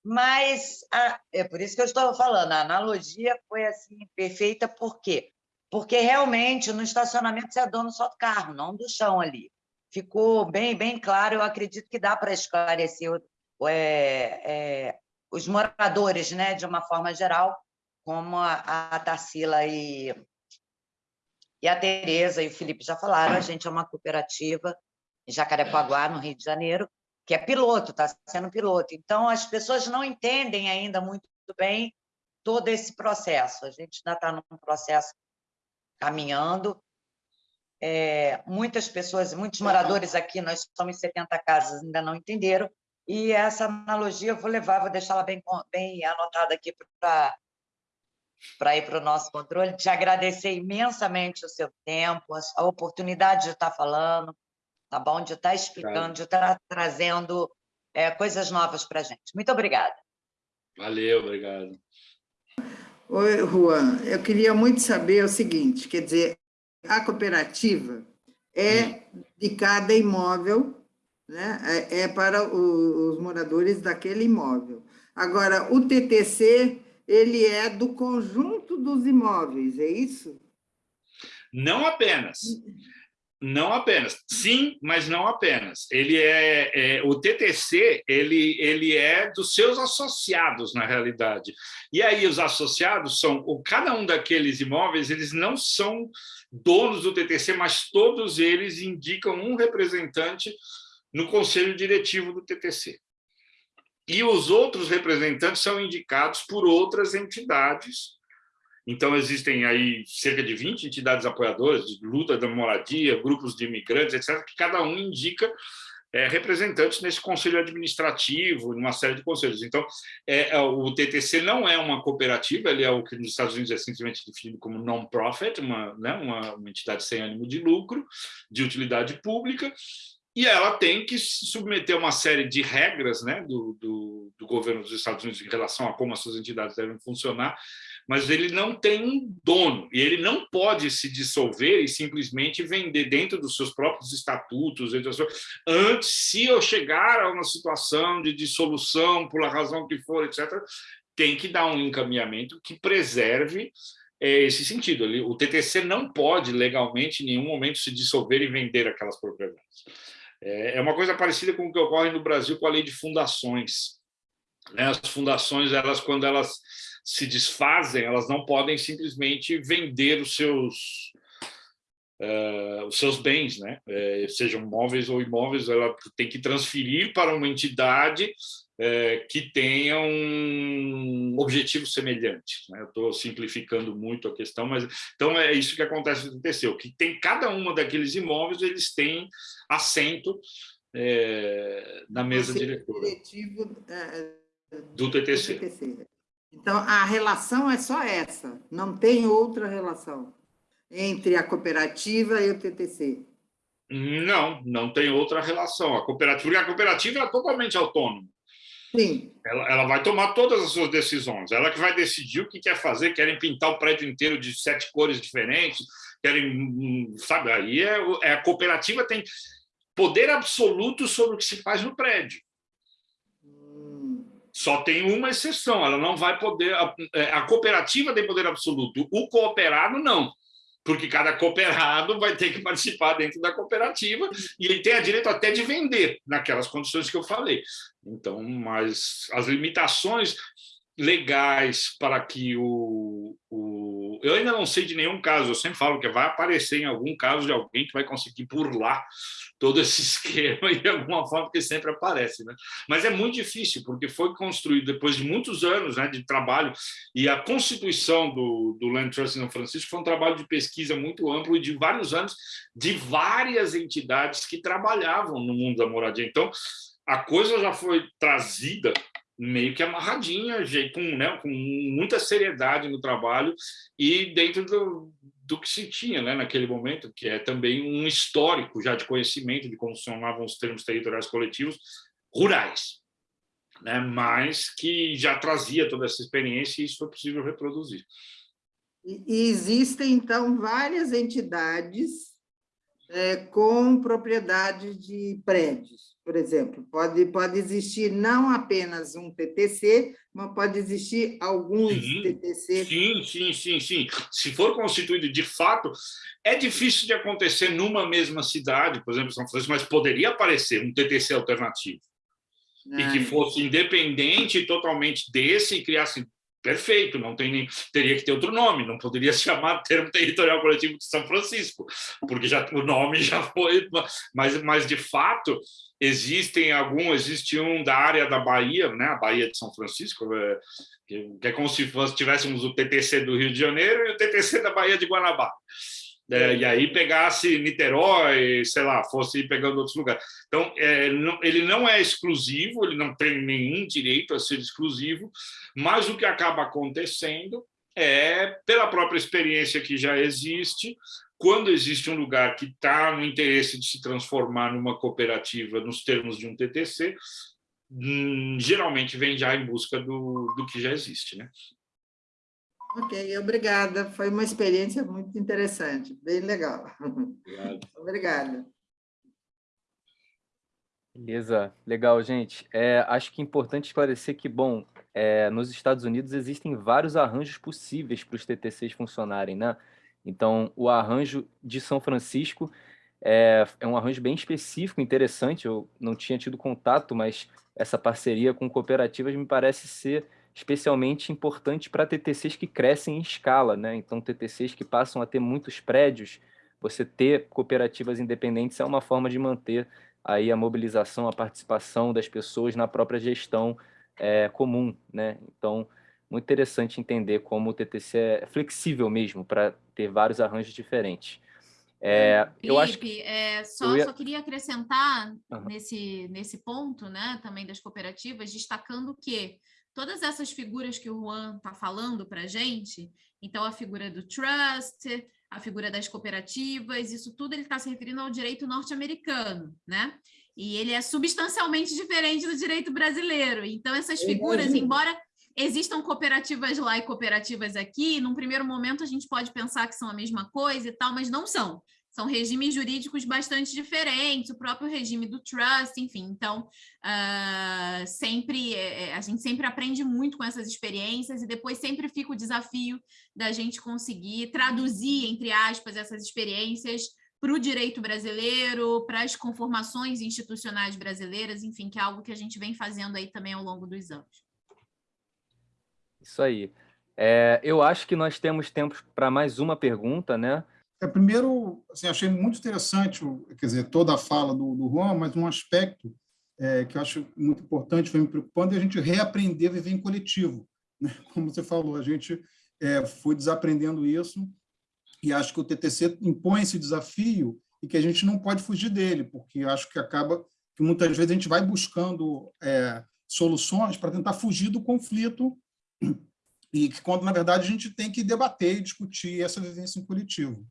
mas a, é por isso que eu estou falando, a analogia foi assim perfeita, por quê? Porque realmente no estacionamento você é dono só do carro, não do chão ali. Ficou bem, bem claro, eu acredito que dá para esclarecer é, é, os moradores, né, de uma forma geral, como a, a Tarsila e, e a Tereza e o Felipe já falaram, a gente é uma cooperativa em Jacarepaguá, no Rio de Janeiro, que é piloto, está sendo piloto. Então, as pessoas não entendem ainda muito bem todo esse processo. A gente ainda está num processo caminhando. É, muitas pessoas, muitos moradores aqui, nós somos 70 casas, ainda não entenderam, e essa analogia eu vou levar, vou deixá-la bem, bem anotada aqui para para ir para o nosso controle, te agradecer imensamente o seu tempo, a oportunidade de estar falando, tá bom? De estar explicando, de estar trazendo é, coisas novas para a gente. Muito obrigada. Valeu, obrigado. Oi, Juan, eu queria muito saber o seguinte, quer dizer, a cooperativa é hum. de cada imóvel, né? é, é para os moradores daquele imóvel. Agora, o TTC, ele é do conjunto dos imóveis, é isso? Não apenas. Não apenas. Sim, mas não apenas. Ele é, é, o TTC, ele, ele é dos seus associados, na realidade. E aí os associados são, o, cada um daqueles imóveis, eles não são donos do TTC, mas todos eles indicam um representante no conselho diretivo do TTC. E os outros representantes são indicados por outras entidades então, existem aí cerca de 20 entidades apoiadoras de luta da moradia, grupos de imigrantes, etc., que cada um indica é, representantes nesse conselho administrativo, numa série de conselhos. Então, é, é o TTC não é uma cooperativa, ele é o que nos Estados Unidos é simplesmente definido como non-profit, uma, né, uma, uma entidade sem ânimo de lucro, de utilidade pública, e ela tem que submeter uma série de regras né, do, do, do governo dos Estados Unidos em relação a como as suas entidades devem funcionar, mas ele não tem um dono, e ele não pode se dissolver e simplesmente vender dentro dos seus próprios estatutos, antes, se eu chegar a uma situação de dissolução, por a razão que for, etc., tem que dar um encaminhamento que preserve é, esse sentido. O TTC não pode, legalmente, em nenhum momento, se dissolver e vender aquelas propriedades. É, é uma coisa parecida com o que ocorre no Brasil com a lei de fundações. Né? As fundações, elas, quando elas se desfazem, elas não podem simplesmente vender os seus, uh, os seus bens, né? Uh, sejam móveis ou imóveis, ela tem que transferir para uma entidade uh, que tenha um objetivo semelhante. Né? Eu estou simplificando muito a questão, mas então é isso que acontece no TTC, que tem cada uma daqueles imóveis, eles têm assento na mesa diretora. Diretivo, do TTC. Do TTC. Então, a relação é só essa, não tem outra relação entre a cooperativa e o TTC. Não, não tem outra relação. A cooperativa, porque a cooperativa é totalmente autônoma. Sim. Ela, ela, vai tomar todas as suas decisões. Ela que vai decidir o que quer fazer. Querem pintar o prédio inteiro de sete cores diferentes. Querem, sabe? Aí é, é a cooperativa tem poder absoluto sobre o que se faz no prédio. Só tem uma exceção, ela não vai poder... A, é, a cooperativa tem poder absoluto, o cooperado não. porque cada cooperado vai ter que participar dentro da cooperativa e ele tem direito até de vender naquelas condições que eu falei. Então, mas as limitações legais para que o, o... Eu ainda não sei de nenhum caso, eu sempre falo que vai aparecer em algum caso de alguém que vai conseguir burlar todo esse esquema de alguma forma, que sempre aparece. Né? Mas é muito difícil, porque foi construído depois de muitos anos né, de trabalho, e a constituição do, do Land Trust em São Francisco foi um trabalho de pesquisa muito amplo de vários anos, de várias entidades que trabalhavam no mundo da moradia. Então, a coisa já foi trazida meio que amarradinha, com, né, com muita seriedade no trabalho e dentro do, do que se tinha né, naquele momento, que é também um histórico já de conhecimento de como funcionavam os termos territoriais coletivos rurais, né, mas que já trazia toda essa experiência e isso foi possível reproduzir. E existem, então, várias entidades é, com propriedade de prédios, por exemplo. Pode, pode existir não apenas um TTC, mas pode existir alguns sim, TTC. Sim, sim, sim, sim. Se for constituído de fato, é difícil de acontecer numa mesma cidade, por exemplo, São Francisco, mas poderia aparecer um TTC alternativo. E que fosse independente totalmente desse e criasse perfeito, não tem teria que ter outro nome, não poderia se chamar Termo Territorial Coletivo de São Francisco, porque já o nome já foi, mas, mas de fato existem alguns, existe um da área da Bahia, né, a Bahia de São Francisco, é, que é como se fosse, tivéssemos o TTC do Rio de Janeiro e o TTC da Bahia de Guanabara. É, e aí pegasse Niterói, sei lá, fosse ir pegando outros lugares. Então, é, não, ele não é exclusivo, ele não tem nenhum direito a ser exclusivo, mas o que acaba acontecendo é, pela própria experiência que já existe, quando existe um lugar que está no interesse de se transformar numa cooperativa nos termos de um TTC, hum, geralmente vem já em busca do, do que já existe. Né? Ok, obrigada. Foi uma experiência muito interessante, bem legal. Obrigado. Obrigada. Beleza, legal, gente. É, acho que é importante esclarecer que, bom, é, nos Estados Unidos existem vários arranjos possíveis para os TTCs funcionarem, né? Então, o arranjo de São Francisco é, é um arranjo bem específico, interessante, eu não tinha tido contato, mas essa parceria com cooperativas me parece ser especialmente importante para TTCs que crescem em escala, né? Então, TTCs que passam a ter muitos prédios, você ter cooperativas independentes é uma forma de manter aí a mobilização, a participação das pessoas na própria gestão é, comum, né? Então, muito interessante entender como o TTC é flexível mesmo para ter vários arranjos diferentes. É, Felipe, eu acho que é, só, ia... só queria acrescentar uhum. nesse, nesse ponto, né, também das cooperativas, destacando que todas essas figuras que o Juan está falando para a gente, então a figura do trust, a figura das cooperativas, isso tudo ele está se referindo ao direito norte-americano, né? E ele é substancialmente diferente do direito brasileiro. Então, essas figuras, embora existam cooperativas lá e cooperativas aqui, num primeiro momento a gente pode pensar que são a mesma coisa e tal, mas não são são regimes jurídicos bastante diferentes, o próprio regime do trust, enfim. Então, uh, sempre é, é, a gente sempre aprende muito com essas experiências e depois sempre fica o desafio da gente conseguir traduzir, entre aspas, essas experiências para o direito brasileiro, para as conformações institucionais brasileiras, enfim, que é algo que a gente vem fazendo aí também ao longo dos anos. Isso aí. É, eu acho que nós temos tempo para mais uma pergunta, né? É, primeiro, assim, achei muito interessante, quer dizer, toda a fala do, do Juan, mas um aspecto é, que eu acho muito importante, foi me preocupando, é a gente reaprender a viver em coletivo. Né? Como você falou, a gente é, foi desaprendendo isso e acho que o TTC impõe esse desafio e que a gente não pode fugir dele, porque acho que acaba que muitas vezes a gente vai buscando é, soluções para tentar fugir do conflito e que quando, na verdade, a gente tem que debater e discutir essa vivência em coletivo.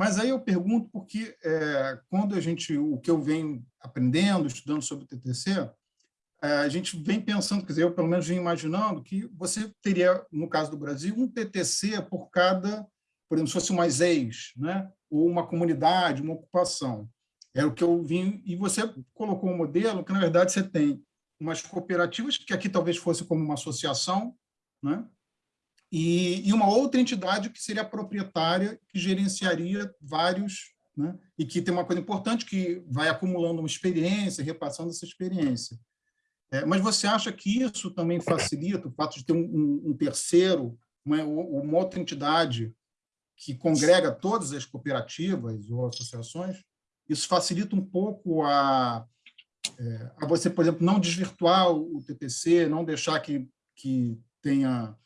Mas aí eu pergunto porque é, quando a gente, o que eu venho aprendendo, estudando sobre o TTC, é, a gente vem pensando, quer dizer, eu pelo menos venho imaginando que você teria, no caso do Brasil, um TTC por cada, por exemplo, se fosse uma ex, né? ou uma comunidade, uma ocupação. É o que eu vim, e você colocou um modelo que, na verdade, você tem umas cooperativas, que aqui talvez fosse como uma associação, né? E, e uma outra entidade que seria a proprietária, que gerenciaria vários, né? e que tem uma coisa importante, que vai acumulando uma experiência, repassando essa experiência. É, mas você acha que isso também facilita o fato de ter um, um, um terceiro, uma, uma outra entidade que congrega todas as cooperativas ou associações? Isso facilita um pouco a, é, a você, por exemplo, não desvirtuar o TPC, não deixar que, que tenha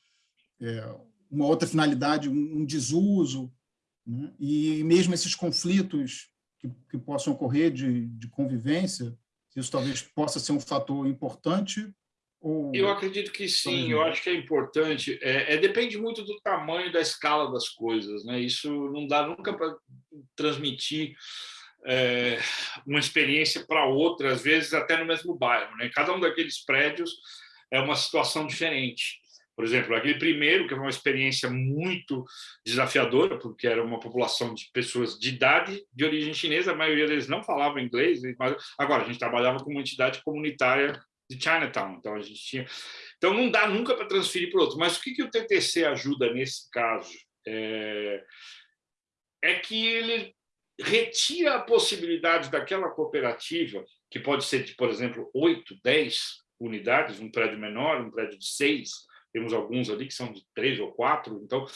é, uma outra finalidade, um, desuso, né? e mesmo esses conflitos que, que possam ocorrer de, de convivência, isso talvez possa ser um fator importante ou... Eu acredito que sim, eu acho que é importante. É, é, depende muito do tamanho da escala das coisas. Né? Isso não dá nunca para transmitir é, uma experiência para outra, às vezes até no mesmo bairro. Né? Cada um daqueles prédios é uma situação diferente. Por exemplo, aquele primeiro, que é uma experiência muito desafiadora, porque era uma população de pessoas de idade de origem chinesa, a maioria deles não falava inglês, mas agora a gente trabalhava com uma entidade comunitária de Chinatown, então a gente tinha... Então não dá nunca para transferir para outro, mas o que, que o TTC ajuda nesse caso? É, é que ele retira a possibilidade daquela cooperativa, que pode ser de, por exemplo, 8, 10 unidades, um prédio menor, um prédio de seis, temos alguns ali que são de três ou quatro, então,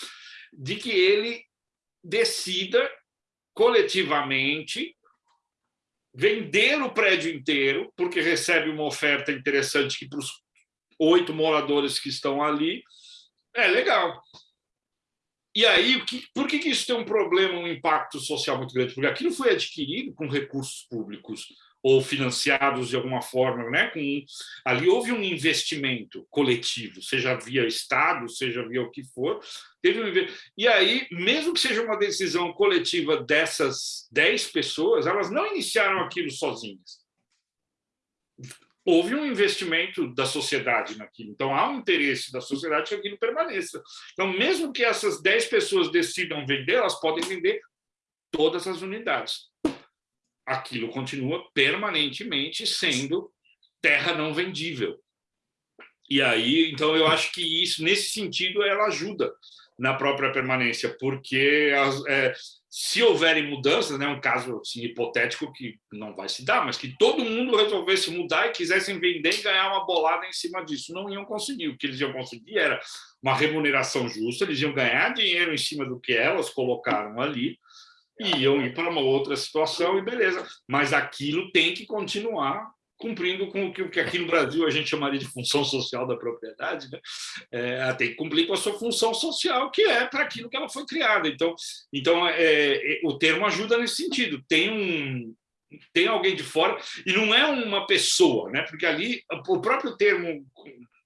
de que ele decida coletivamente vender o prédio inteiro, porque recebe uma oferta interessante que para os oito moradores que estão ali é legal. E aí, por que, isso tem um problema, um impacto social muito grande? Porque aquilo foi adquirido com recursos públicos ou financiados de alguma forma, né? Com, ali houve um investimento coletivo, seja via Estado, seja via o que for, teve um, e aí, mesmo que seja uma decisão coletiva dessas 10 pessoas, elas não iniciaram aquilo sozinhas. Houve um investimento da sociedade naquilo, então há um interesse da sociedade que aquilo permaneça. Então, mesmo que essas 10 pessoas decidam vender, elas podem vender todas as unidades aquilo continua permanentemente sendo terra não vendível. E aí, então, eu acho que isso, nesse sentido, ela ajuda na própria permanência, porque as, é, se houverem mudanças, né, um caso assim, hipotético que não vai se dar, mas que todo mundo resolvesse mudar e quisessem vender e ganhar uma bolada em cima disso, não iam conseguir. O que eles iam conseguir era uma remuneração justa, eles iam ganhar dinheiro em cima do que elas colocaram ali, iam ir para uma outra situação e beleza. Mas aquilo tem que continuar cumprindo com o que, aqui no Brasil a gente chamaria de função social da propriedade, né? É, tem que cumprir com a sua função social, que é para aquilo que ela foi criada. Então, então é, é, o termo ajuda nesse sentido. Tem um tem alguém de fora e não é uma pessoa, né? Porque ali o próprio termo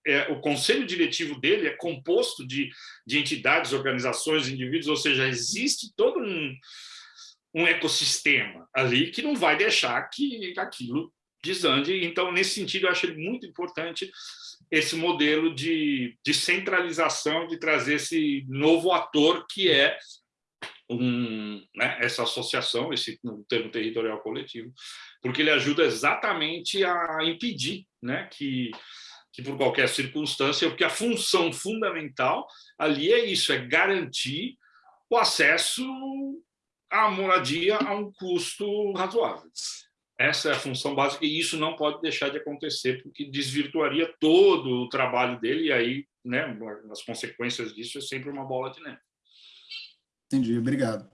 é, o conselho diretivo dele é composto de, de entidades, organizações, indivíduos, ou seja, existe todo um, um ecossistema ali que não vai deixar que aquilo desande. Então, nesse sentido, eu acho muito importante esse modelo de, de centralização, de trazer esse novo ator que é um, né, essa associação, esse termo territorial coletivo, porque ele ajuda exatamente a impedir né, que, que, por qualquer circunstância, porque a função fundamental ali é isso, é garantir o acesso a moradia a um custo razoável. Essa é a função básica e isso não pode deixar de acontecer porque desvirtuaria todo o trabalho dele e aí, né, as consequências disso é sempre uma bola de neve. Entendi, obrigado.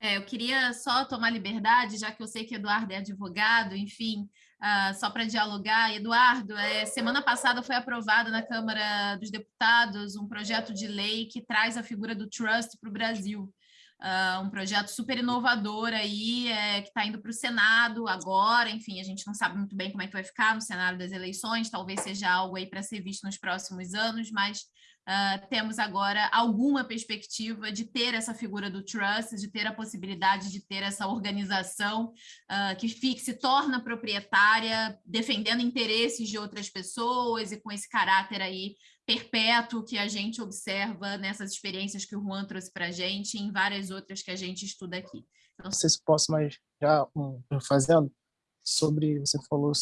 É, eu queria só tomar liberdade, já que eu sei que Eduardo é advogado, enfim, uh, só para dialogar. Eduardo, é, semana passada foi aprovado na Câmara dos Deputados um projeto de lei que traz a figura do trust para o Brasil uh, um projeto super inovador aí, é, que está indo para o Senado agora, enfim, a gente não sabe muito bem como é que vai ficar no cenário das eleições, talvez seja algo aí para ser visto nos próximos anos, mas uh, temos agora alguma perspectiva de ter essa figura do trust, de ter a possibilidade de ter essa organização uh, que fique, se torna proprietária, defendendo interesses de outras pessoas e com esse caráter aí perpétuo que a gente observa nessas experiências que o Juan trouxe para a gente e em várias outras que a gente estuda aqui. Então, não sei se posso, mas já um, fazendo, sobre, você falou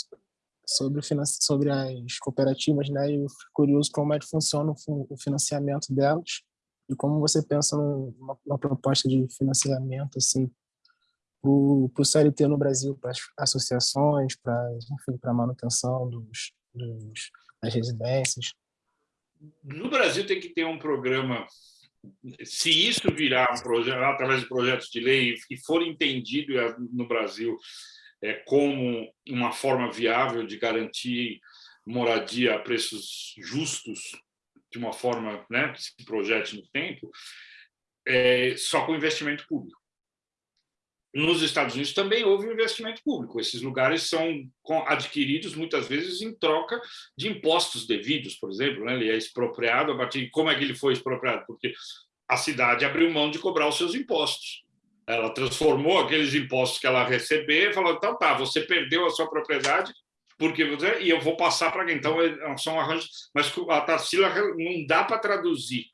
sobre, sobre as cooperativas, né? Eu fico curioso como é que funciona o financiamento delas e como você pensa numa, numa proposta de financiamento assim para o CLT no Brasil, para as associações, para a manutenção dos, dos, das residências. No Brasil tem que ter um programa se isso virar um projeto através de projetos de lei e for entendido no Brasil é, como uma forma viável de garantir moradia a preços justos, de uma forma né, que se projete no tempo, é, só com investimento público. Nos Estados Unidos também houve investimento público. Esses lugares são adquiridos muitas vezes em troca de impostos devidos, por exemplo. Né? Ele é expropriado a partir como é que ele foi expropriado? Porque a cidade abriu mão de cobrar os seus impostos. Ela transformou aqueles impostos que ela recebia e falou, então tá, você perdeu a sua propriedade, porque você, e eu vou passar para quem? Então, é, são arranjos, mas a Tarsila não dá para traduzir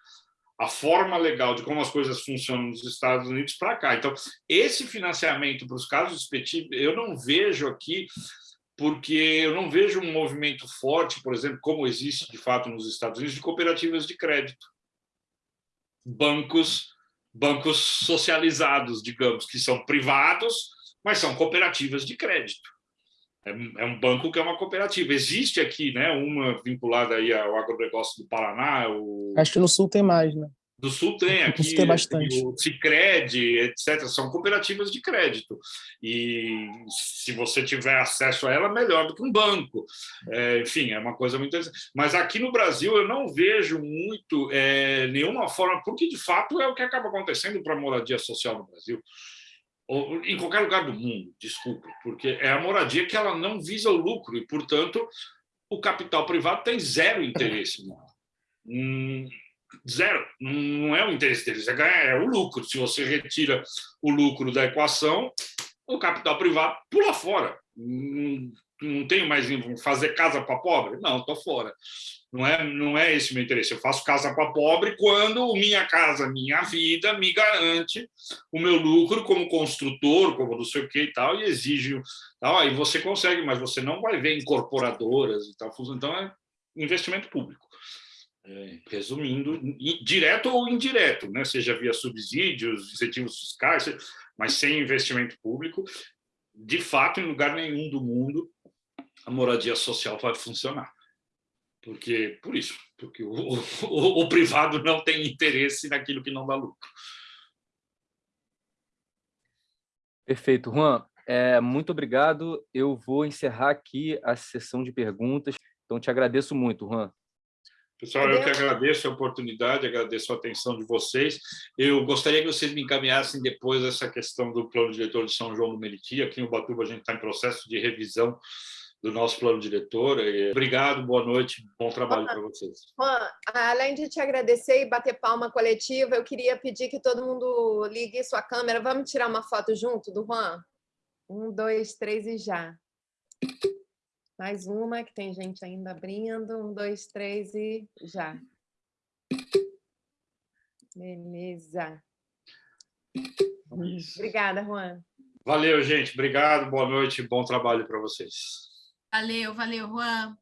a forma legal de como as coisas funcionam nos Estados Unidos para cá. Então, esse financiamento para os casos específicos, eu não vejo aqui, porque eu não vejo um movimento forte, por exemplo, como existe de fato nos Estados Unidos, de cooperativas de crédito. Bancos bancos socializados, digamos, que são privados, mas são cooperativas de crédito. É, é um banco que é uma cooperativa. Existe aqui né, uma vinculada aí ao agronegócio do Paraná. O... Acho que no Sul tem mais, né? Do Sul tem, aqui tem bastante. o Cicred, etc. São cooperativas de crédito. E se você tiver acesso a ela, melhor do que um banco. É, enfim, é uma coisa muito interessante. Mas aqui no Brasil eu não vejo muito é, nenhuma forma, porque de fato é o que acaba acontecendo para a moradia social no Brasil. Em qualquer lugar do mundo, desculpe, porque é a moradia que ela não visa o lucro e, portanto, o capital privado tem zero interesse nela. Hum, Zero. Não é o interesse deles, é ganhar, é o lucro. Se você retira o lucro da equação, o capital privado pula fora. Não, não tenho mais fazer casa para pobre? Não, estou fora. Não é, não é esse o meu interesse. Eu faço casa para pobre quando minha casa, minha vida, me garante o meu lucro como construtor, como não sei o que e tal, e exige. Tal, aí você consegue, mas você não vai ver incorporadoras e tal. Então, é investimento público é, resumindo, direto ou indireto, né? seja via subsídios, incentivos fiscais, mas sem investimento público, de fato, em lugar nenhum do mundo a moradia social vai funcionar. Porque, por isso, porque o, o, o privado não tem interesse naquilo que não dá lucro. Perfeito, Juan. É, muito obrigado. Eu vou encerrar aqui a sessão de perguntas. Então, te agradeço muito, Juan. Pessoal, eu que agradeço a oportunidade, agradeço a atenção de vocês. Eu gostaria que vocês me encaminhassem depois essa questão do plano diretor de São João do Meriti. Aqui em Ubatuba a gente está em processo de revisão do nosso plano diretor. Obrigado, boa noite, bom trabalho para vocês. Juan, além de te agradecer e bater palma coletiva, eu queria pedir que todo mundo ligue sua câmera. Vamos tirar uma foto junto do Juan? Um, dois, três e já. Mais uma, que tem gente ainda abrindo. Um, dois, três e já. Beleza. Obrigada, Juan. Valeu, gente. Obrigado, boa noite, bom trabalho para vocês. Valeu, valeu, Juan.